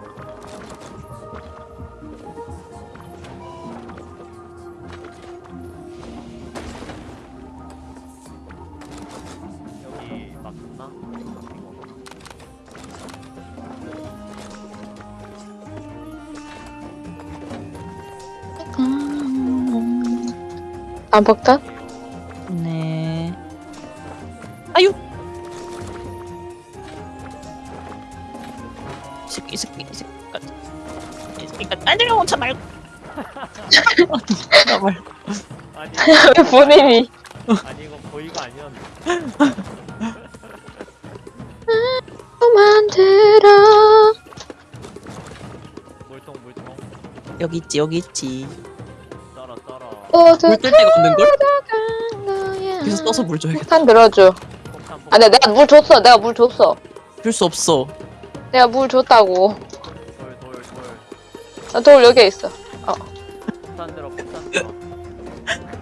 안 바깥? 네. 아유! 새끼, 새끼, 새끼. 새끼가 딴데로 온차 말고. 나 말고. 왜 보내니? 아니, 이거 보이가 아니었네. 만들어. 물통, 물통. 여기 있지, 여기 있지. 모두 물뜰 데가 없는 걸? 가져간 거야 그래서 떠서 물 줘야겠다. 폭탄 들어줘 아 네, 내가 물 줬어 내가 물 줬어 줄 수 없어. 내가 물 줬다고 돌 돌돌 나돌 여기에 있어 폭탄 들어 폭탄 들어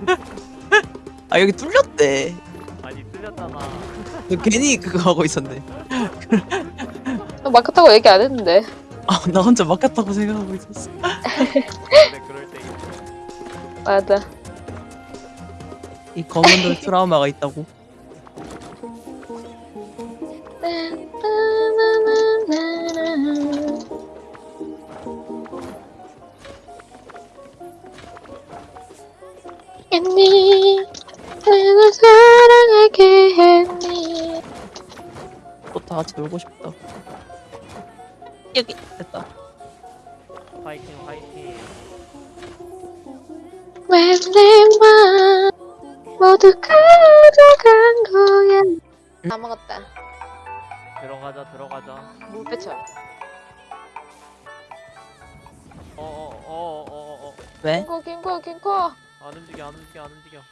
<laughs> 아 여기 뚫렸대. 아니 뚫렸잖아 너 괜히 그거 하고 있었네. 나 마크 타고 얘기 안 했는데 아 나 혼자 막혔다고 생각하고 있었어. <laughs> 맞아 이 검은 돌 <laughs> 트라우마가 있다고. 했니 내가 사랑하게 했니 또 다 같이 놀고 싶다. 킹코 안 움직여 안 움직여 안 움직여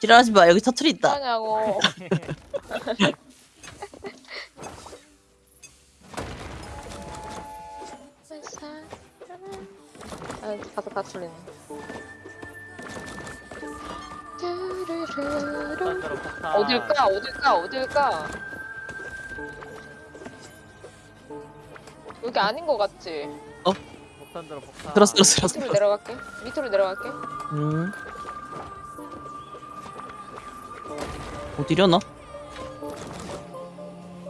지랄하지 마. 여기 사투리 있다. 뭐하냐고 아, 가서 다 폭탄 어딜까? 어딜까? 어딜까? 여기 아닌 것 같지? 폭탄 들어 폭탄 들었어 들었어 들었어. 밑으로 내려갈게. 밑으로 내려갈게. 음. 어디려나?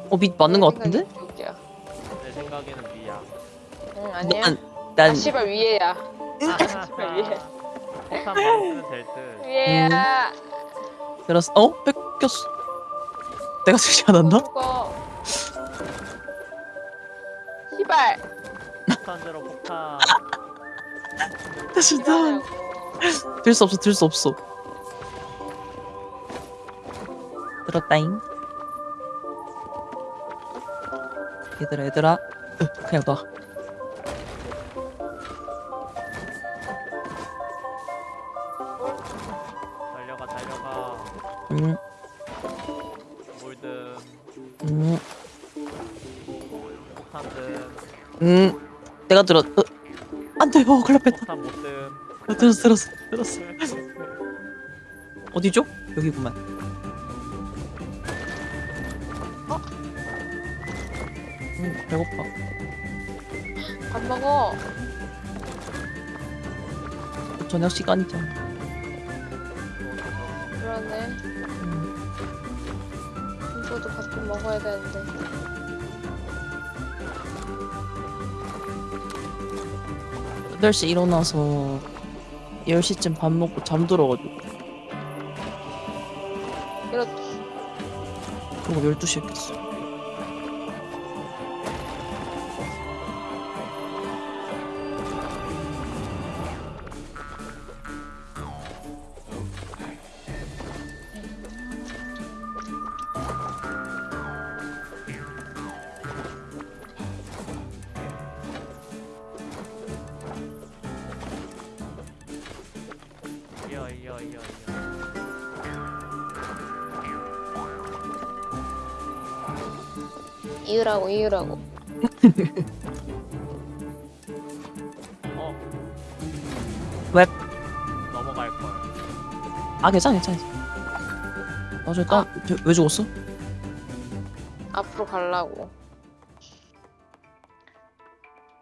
어, 밑 맞는 거 같은데? 내 생각에는 B야 응, 아니야. 난, 아, 난 씨발 위에야. 아, 씨발 위에. 폭탄 쓰면 될듯 위에야. 들었어. 어? 뺏겼어. 내가 쓰지 않았나? 죽어. 씨발. 폭탄 들어 폭탄 진짜. 들 수 없어, 들 수 없어. 들었다잉. 얘들아, 얘들아. 으, 그냥 놔. 달려가 달려가 음, 몰든 음, 폭탄든 음. 내가 들었, 어. 안 돼, 어, 큰일 났다. 어, 들었어, 들었어, 들었어. 어디죠? 여기구만. 어? 음, 배고파. 밥 먹어. 저녁 시간이잖아. 8시 일어나서 10시쯤 밥 먹고 잠들어가지고. 그렇지. 그리고 12시에 깼어. 이으라고. <laughs> 어 왜? 넘어갈 걸 아, 괜찮아, 괜찮아. 아, 저, 땀, 저, 왜 죽었어? 앞으로 가려고.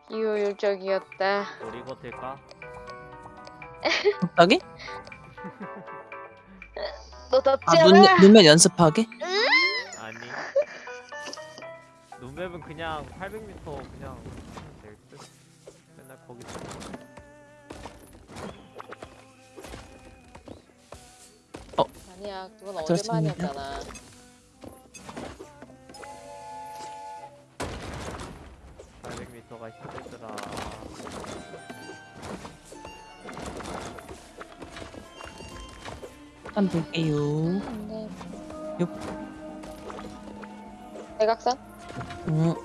비효율적이었다. 우리 될까? 갑자기? <laughs> 너 덥지 아, 않아? 눈, 눈면 연습하게? 그냥 800m 그냥 될 듯. 맨날 거기 어. 아니야 그건 어제만이었잖아 가 힘들더라 일단 볼게요 음, 네. 대각선? 어.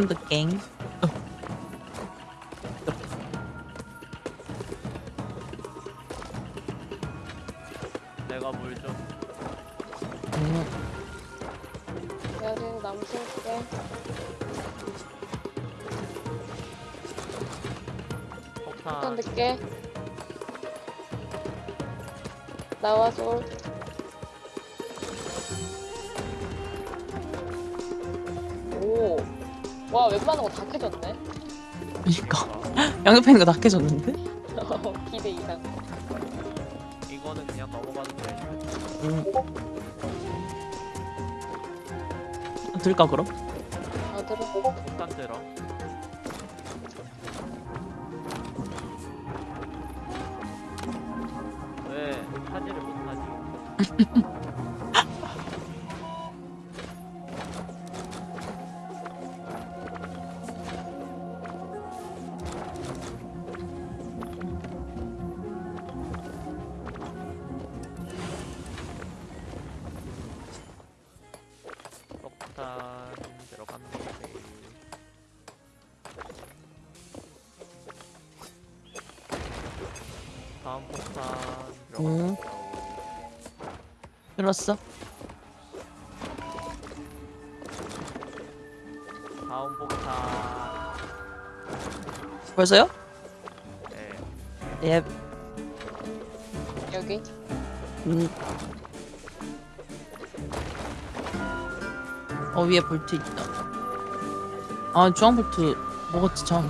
한드 양옆에 있는 거 낙해졌는데? 기대 이상. 이거는 그냥 넘어가도 돼. 응. 들까 그럼? 들었어? 다음 폭탄. 벌써요? 네. 예. 여기. 음. 어 위에 볼트 있다. 아 주황 볼트 먹었지 참.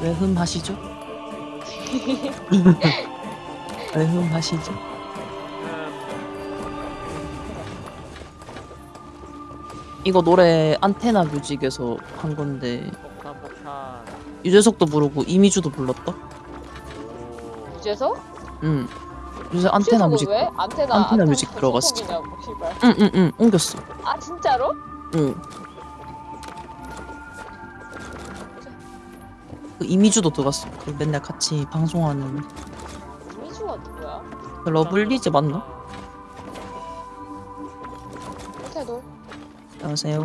왜 흠하시죠? <laughs> 왜 흠하시죠? 이거 노래 안테나 뮤직에서 한 건데 폭탄 폭탄. 유재석도 부르고 이미주도 불렀다. 오. 유재석? 응. 요새 안테나 뮤직. 왜? 안테나, 안테나 뮤직 들어갔어. 응응응 옮겼어. 아, 진짜로? 응. 그 이미주도 들어갔어. 그 맨날 같이 방송하는 이미주가 누구야? 그 러블리즈 맞나? 호태도. 안녕하세요.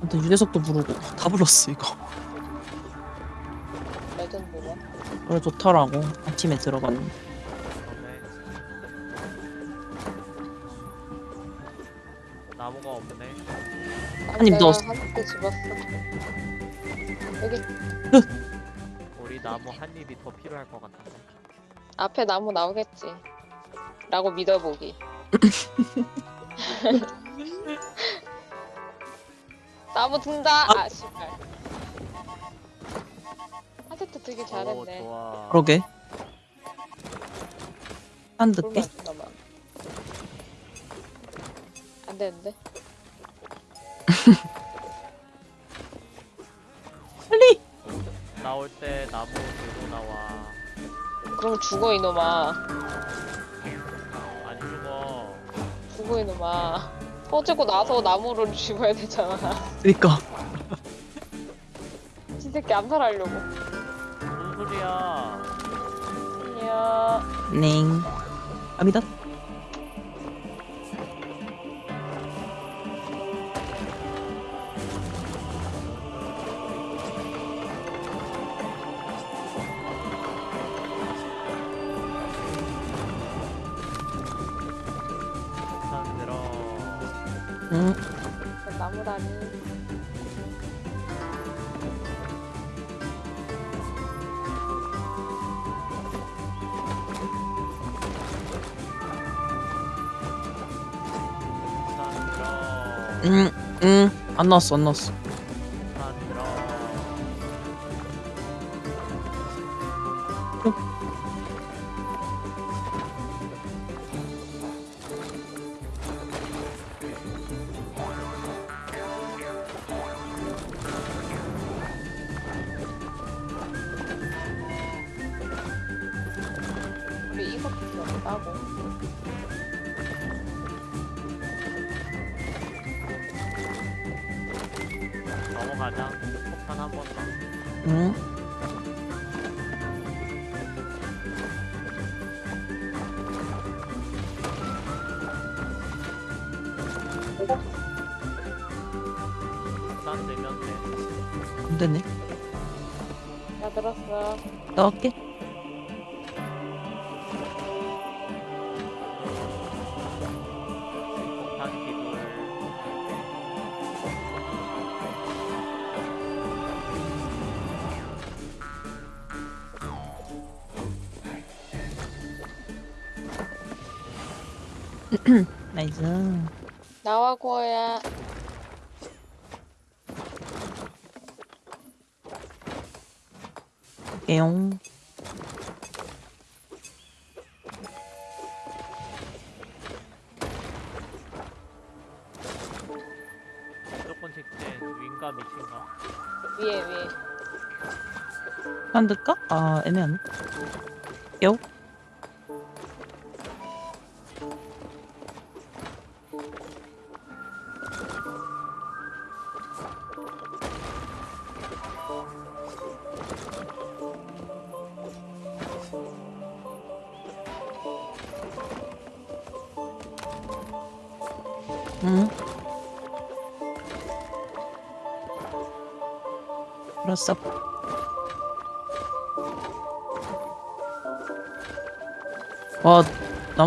아무튼 유재석도 부르고 다 불렀어 이거. 레전드가. 노래 좋더라고. 아침에 들어봤는데. 그러네. 나무가 없네. 한입 내가 넣었어. 한입 집었어. 여기 우리 나무 한 입이 더 필요할 것 같은데. 앞에 나무 나오겠지. 라고 믿어보기. <laughs> 나무 든다. 아, 씨발. 하세트 되게 오 잘했네. 좋아. 그러게. 한 듣게? 잠깐만, 잠깐만. 안 되는데? <laughs> 빨리. 나올 때 나무 들고 나와. 그럼 죽어 이놈아. 안 죽어. 죽어 이놈아. 터지고 나서 나무를 죽어야 되잖아. 그니까. <laughs> 이 새끼 암살하려고. 무슨 소리야? 아니야. 넹. 갑니다. 응. 안 나왔어, 안 나왔어. 다 들어. 우리 이거밖에 없다고. 가자. 폭탄 한번 더. 응. 돼. 안 되네. 나 들었어. 나갈게. 나이스. 나와 고야. 에용. 무조건 직진. 윙가 미친가? 위에 위에. 만들까? 아, 애매하네.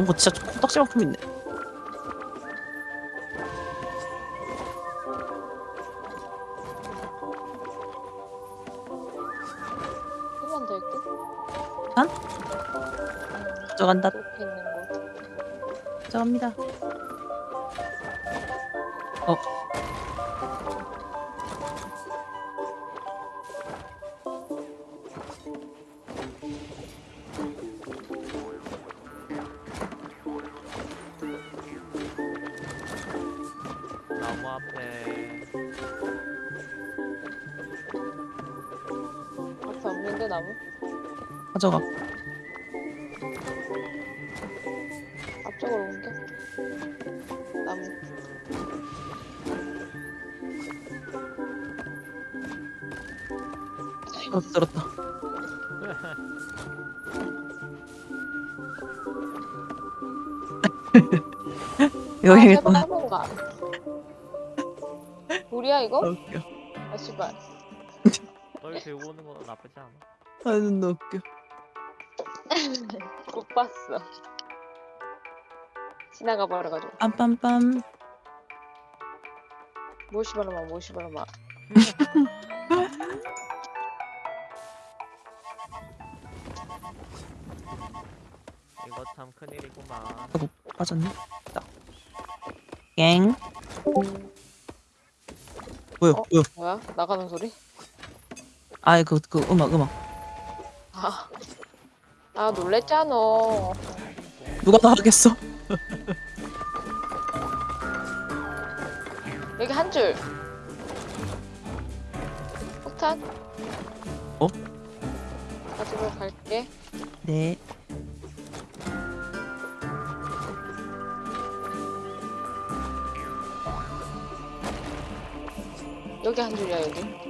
나무가 진짜 코딱지만큼 있네. 한번. 한? 응. 가져간다. 거. 가져갑니다. 가져가. 앞쪽으로 옮겨. 나무. 어, 들었다. <laughs> 여기 아, 있다. 우리야 이거? 웃겨. 아 씨발. 널 들고 오는 건 나쁘지 않아. 아, 눈 웃겨. <laughs> 못 봤어. 지나가 버려가지고. 빰빰빰. 모시바르마 모시바르마. <laughs> 이거 참 큰일이구만. 아이고, 빠졌네. 딱. 갱. 뭐야, 어? 뭐야. 뭐야? 나가는 소리? 아이, 그, 그, 음악, 음악. 아. 아 놀랬잖아. 누가 다 하겠어? 여기 한 줄. 폭탄? 어? 가지고 갈게. 네. 여기 한 줄이야 여기.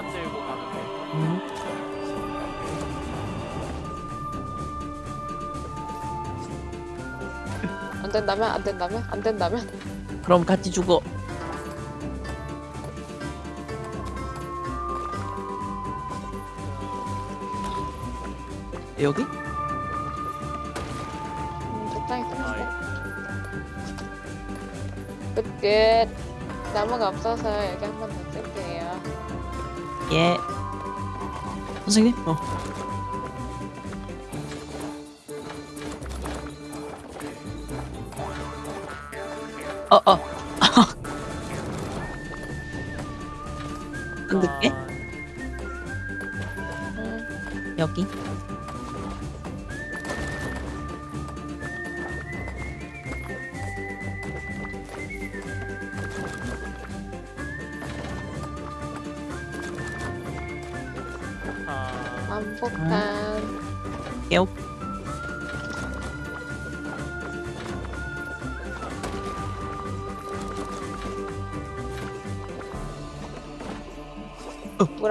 폭탄 들고 가는 게. 음. 안 된다면 안 된다면 안 된다면. 그럼 같이 죽어. 여기? 음, 적당히 아이. 끝. 끝 끝. 나무가 없어서 여기 한번 더. Yeah. What's he doing? Oh, oh.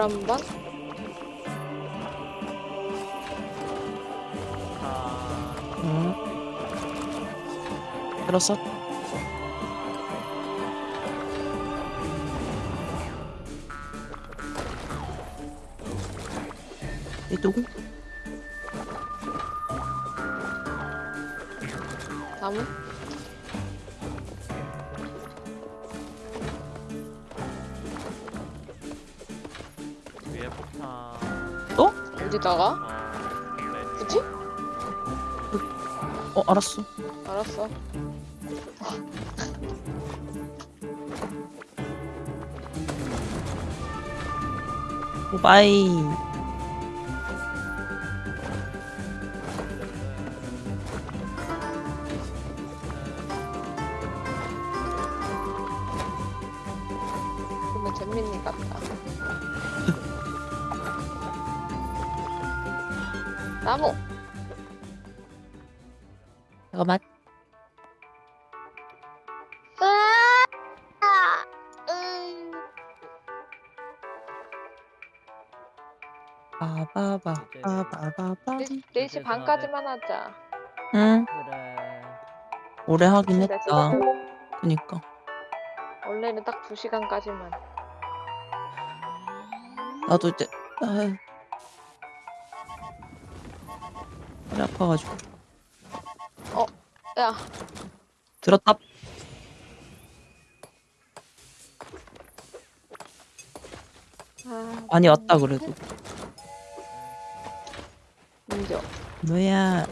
한 번. 아, 응. 들었어? 얘 누구? 네. 굳이? 어, 알았어. 알았어. 오바이. 4시 반까지만 하자. 응, 그래. 오래 하긴 근데 했다. 그니까. 원래는 딱 2시간까지만. 나도 이제 아, 허리 아파가지고 야, 들었다. 아, 많이 왔다 그래도. 뭐야?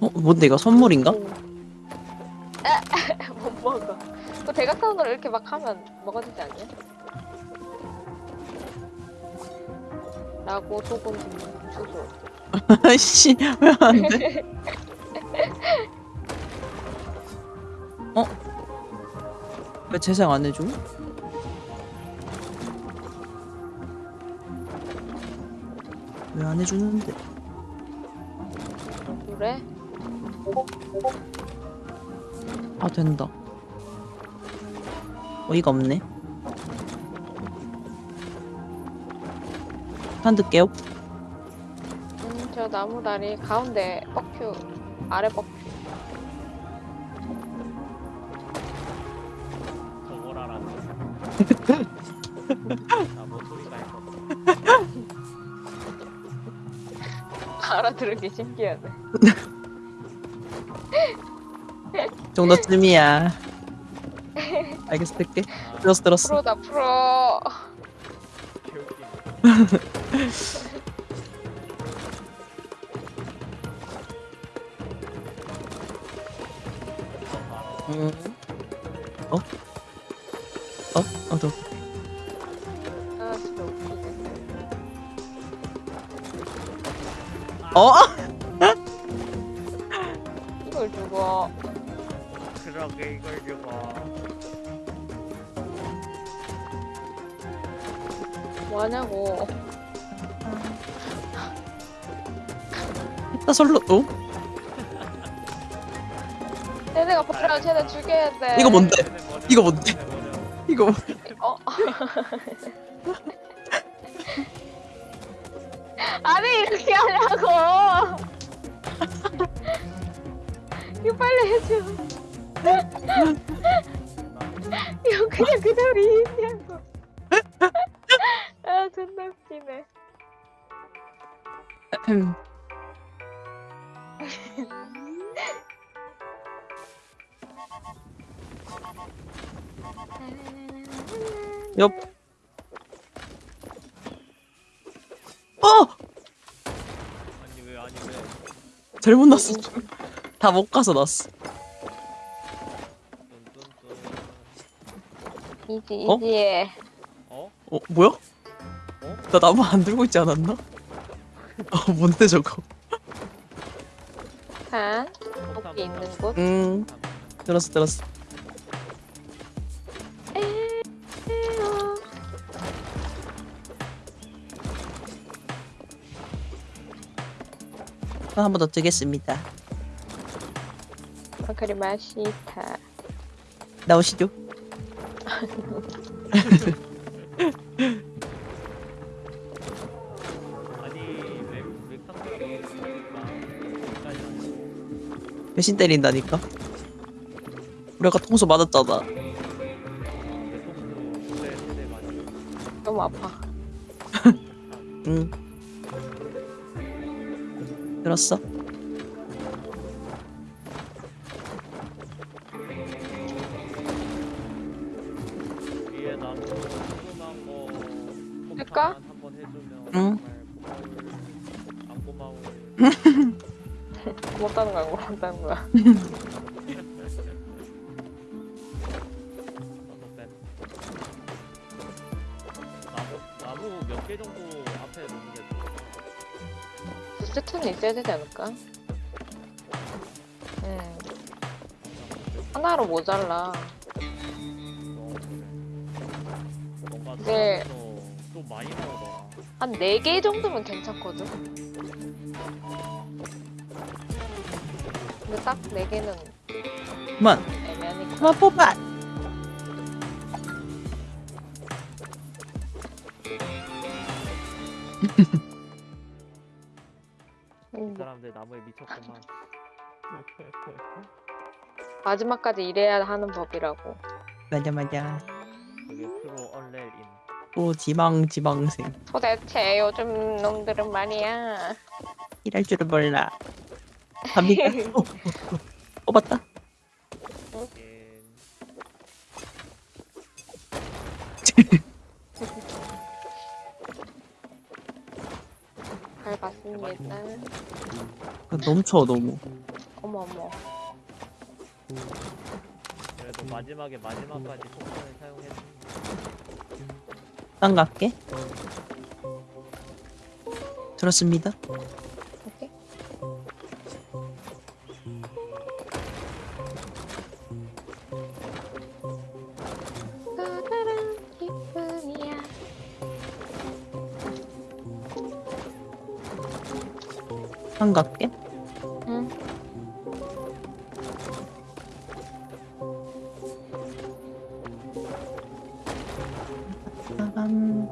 어, 뭔데 이거 선물인가? <laughs> 못 먹어. 그 대각선으로 이렇게 막 하면 먹어지지 않냐? 라고 소금 주소. <laughs> 아이씨, 왜 안 돼? <laughs> 어? 왜 재생 안 해줘? 안 해주는데? 그래? 아 된다. 어이가 없네. 한드 깨요? 음, 저 나무 다리 가운데 뻑큐, 아래 뻑큐. 알았네. 나뭐 소리가 있어. 알아들은 게 신기하네. 정도쯤이야. 알겠어. 아, 들었어, 들었어. 프로다, 프로. 음. 어? 이걸 주고. 그러게 이걸 주고. 뭐하냐고. 했다 설로, 어? 쟤네가 버려, 쟤네 죽여야 돼. 이거 뭔데? 이거 뭔데? 이거 뭐- 어. <laughs> 아니 이렇게 하냐고. <laughs> 이거 빨리 해줘. <laughs> 이거 그냥 그대로 잘못 났어. 다 못 가서 났어. 뚠뚠뚠. 이지 어? 어? 어 뭐야? 어? 나 나무 안 들고 있지 않았나? 어 뭔데 저거? 한 토끼 있는 곳. 음 들었어 들었어. 한 번 더 뜨겠습니다. 아, 그리 맛있다. 나오시죠? <laughs> 배신 때린다니까. 우리가 통수 맞았잖아. 너무 아파. <laughs> 응. 들었어? 할까? 응. <laughs> 못하는 거야, 못하는 거야. <laughs> 있어야 되지 않을까? 음, 하나로 모자라. 많이 나오더라 한네개 정도면 괜찮거든. 근데 딱네 개는 그만, 애매하니까. 그만 뽑아. 미쳤구만 마지막까지 일해야 하는 법이라고. 맞아 맞아. 그게 프로 얼렐인 또 지망 지망생. 도대체 요즘 놈들은 말이야. 일할 줄을 몰라. 갑니까? 어, 어, 어. 뽑았다. 잘 봤습니다. 넘쳐 너무. 어머 어머. 그래도 마지막에 마지막까지 폭탄을 사용했으니 딴 갈게. 들었습니다. 딴 갈게. 응. 빠밤.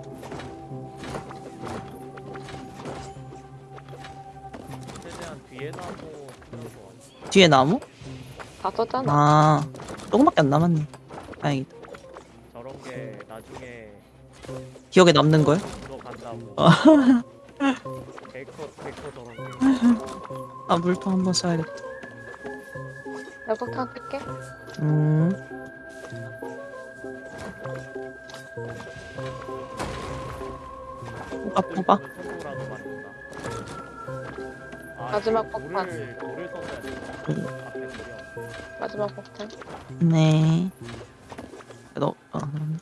최대한 뒤에 나무 뒤에 나무? 다 썼잖아. 아, 조금밖에 안 남았네. 다행이다. 저런 게 나중에 기억에 남는 거야? <laughs> 아, 물통 한번 써야겠다. 나 폭탄. 음. 아, 마지막 그 폭탄. 돌을 돌을 써줘야 돼 음. 앞에 돌이야 마지막 폭탄. 네. 너, 아, 그러네.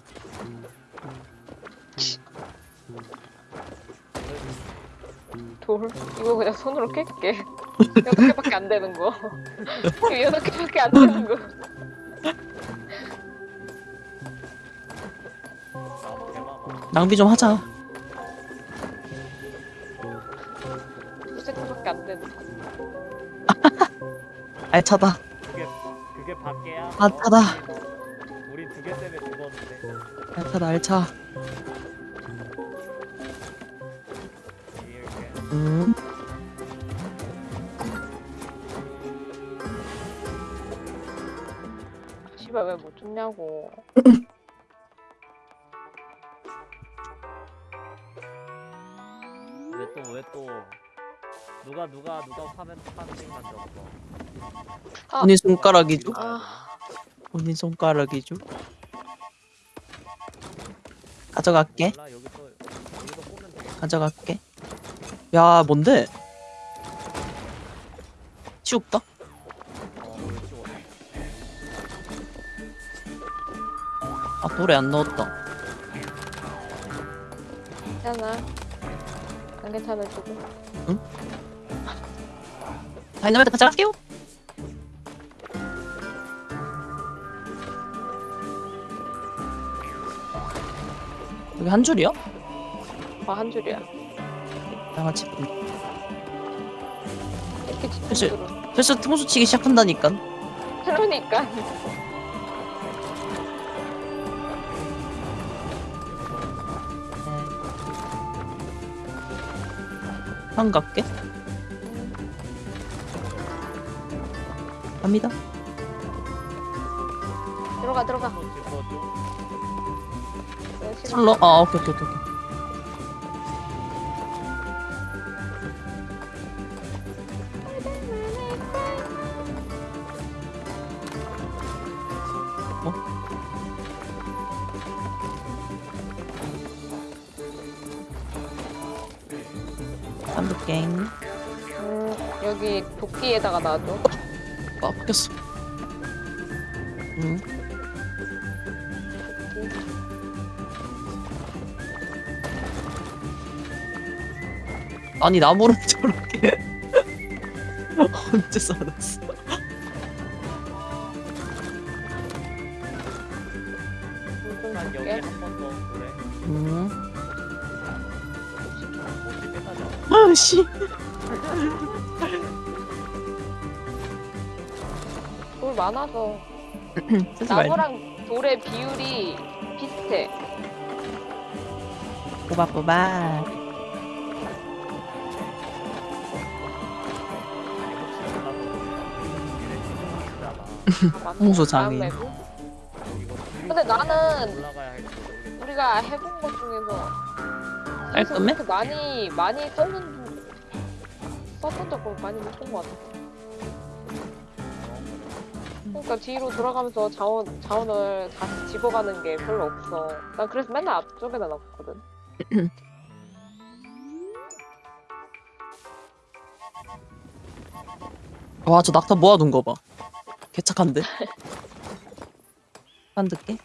돌. 이거 그냥 손으로 깰게. 여섯 개밖에 안 되는 거. <laughs> 여섯 개밖에 안 되는 거. 낭비 좀 하자. 두 세트밖에 안 되는 거. <laughs> 알차다. 그게 그게 밖에야? 타다. 우리 두 개 때문에 죽었는데 알차다, 알차. 음. 못 줬냐고. 왜 또 왜 또 누가 누가 누가 파면 파밍 만들었어 아, 본인 손가락이죠? 아. 본인 손가락이죠? 가져갈게. 몰라 가져갈게. 야, 뭔데? 치울까? 아 돌에 안 넣었다 괜찮아. 안 괜찮아 지금. 다이너마이트 같이 갈게요 여기 한 줄이야? 아한 줄이야. 양아치 이렇게 그치. 집중적으로. 벌써 통수 치기 시작한다니까 그러니까. 한 갈게 갑니다 들어가 들어가. 짚어줘 네, 시간. 슬러 아 오케이 오케이 오케이 여기 도끼에다가 놔둬. <laughs> 아 바뀌었어. 응? 아니 나무를 <laughs> 저렇게 <laughs> 언제 쌓았어? 난 여기 한 번 더 그래 빼가자 아씨 많아서 <clears throat> 쓰지 말자 나무랑 돌의 비율이 비슷해. 꼬박꼬박 <laughs> 아. 맵은? 근데 나는 우리가 해본 것 중에서 깔끔해? 많이 많이 썼는 썼던 적을 많이 못 본 것 같아. 그러니까 뒤로 돌아가면서 자원 자원을 다시 집어가는 게 별로 없어. 난 그래서 맨날 앞쪽에다 놨거든. <clears throat> 와 저 낙타 모아둔 거 봐 개착한데 <laughs> 한득게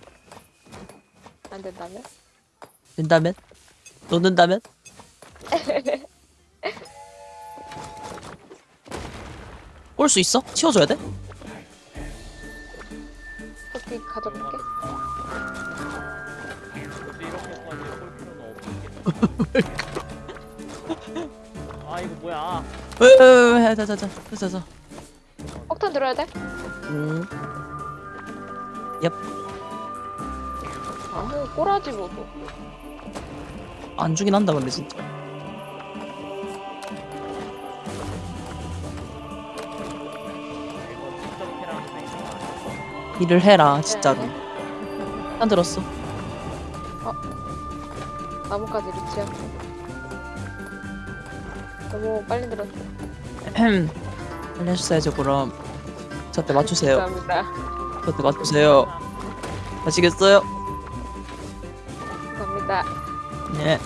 안 된다면? 된다면 놓는다면 <laughs> 올 수 있어? 치워줘야 돼? 토끼 가져갈게. 이렇게까지 볼 필요는 없겠다 아 이거 뭐야 왜왜왜 자자자 자자 폭탄 들어야 돼? 음 아무 꼬라지 모두. 안 주긴 한다 근데 진짜 일을 해라 진짜로 한 들었어 나뭇가지 리치야. 너무 빨리 들었어. <clears throat> 빨리 해주셔야죠 그럼 저때 맞추세요 감사합니다. 저때 맞추세요 아시겠어요? 감사합니다. 네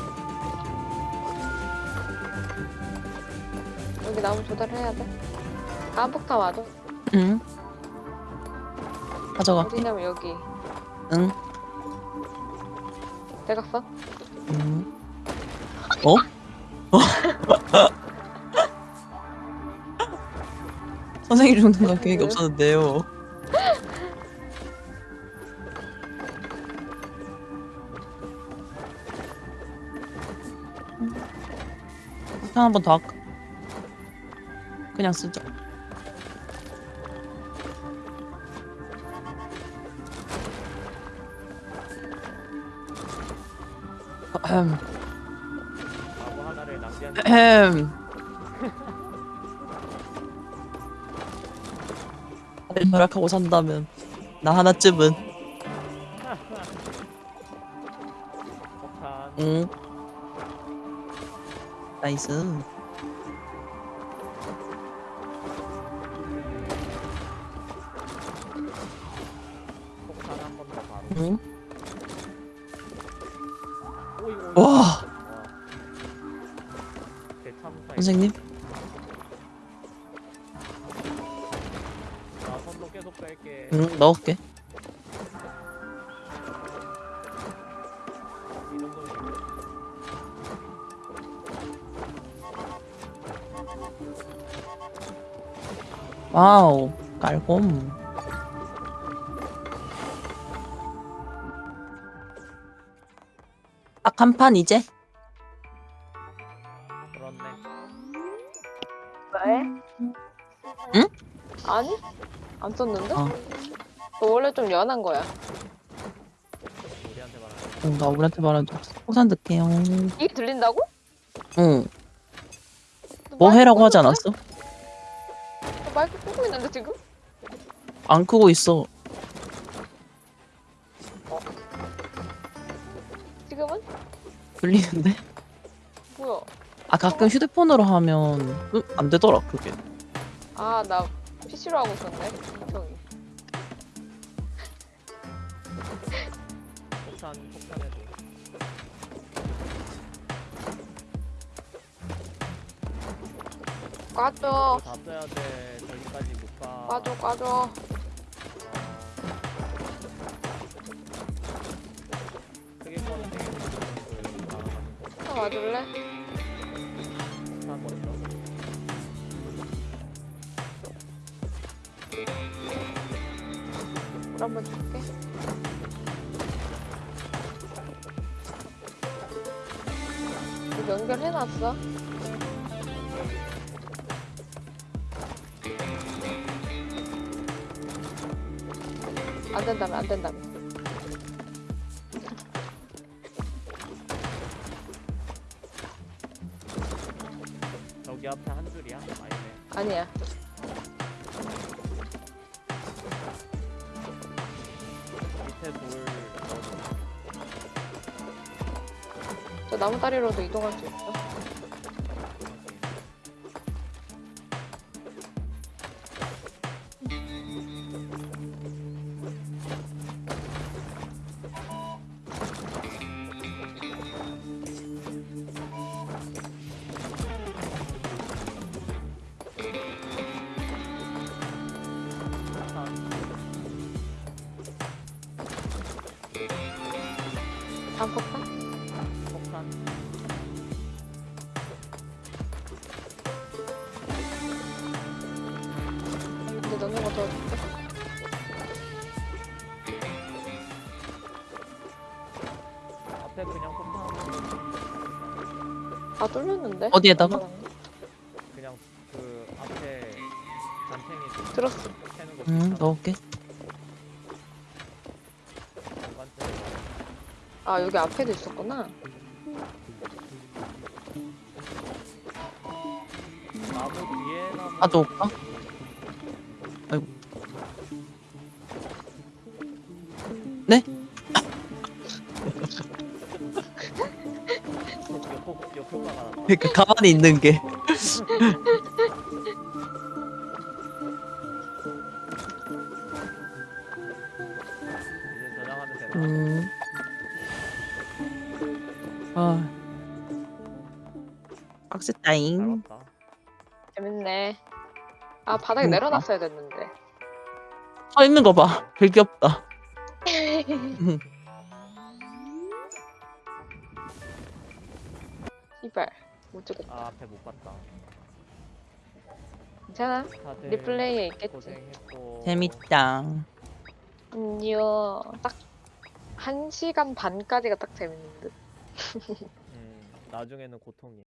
여기 나무 조달해야 돼. 다음 폭탄 와도 응. 가져갈게 어디냐면 여기. 응 대각선? 음. 어? 어? <laughs> 선생님 죽는 건 계획이 없었는데요. 폭탄 한번 더 할까? 그냥 쓰자. 하나를 낭비한 음. 다들 절약하고 산다면 나 하나쯤은. 폭탄 응. 나이스 깔곰. 딱한 판 이제? 그렇네. 왜? 응? 아니? 안 썼는데? 어. 너 원래 좀 연한 거야. 우리한테 말하는 응, 나 우리한테 말한 적 없어. 호산 듣게요. 이게 들린다고? 응, 너뭐 해라고 하지 않았어? 안 크고 있어. 지금은? 들리는데? 뭐야? 아, 가끔 휴대폰으로 하면 응, 안 되더라, 그게. 아, 나 PC로 하고 있었네. 저기. 폭탄 폭탄에도 까줘. 다 써야 돼. 저기까지 못 가. 까줘, 까줘. 와줄래? 물 한번 줄게. 연결해놨어? 안 된다며, 안 된다며. 나무다리로도 이동할 수 있어. 뚫렸는데? 어디에다가? 그냥 그 앞에 잔챙이 들었어. 응, 비슷한 넣을게. 아, 여기 앞에도 있었구나. 나무 뒤에 나무 가져올까? 가만히 있는 게. 음. 아. 잘 왔다 재밌네. 아, 바닥에 그니까. 내려놨어야 됐는데. 서 있는 거 봐. 되게 귀엽다. <laughs> 못 찍었다. 아 앞에 못 봤다 괜찮아. 다들 리플레이에 있겠지. 고생했고 재밌다. 아니요. 딱, 한 시간 반까지가 딱 재밌는 듯. 음, 나중에는 고통이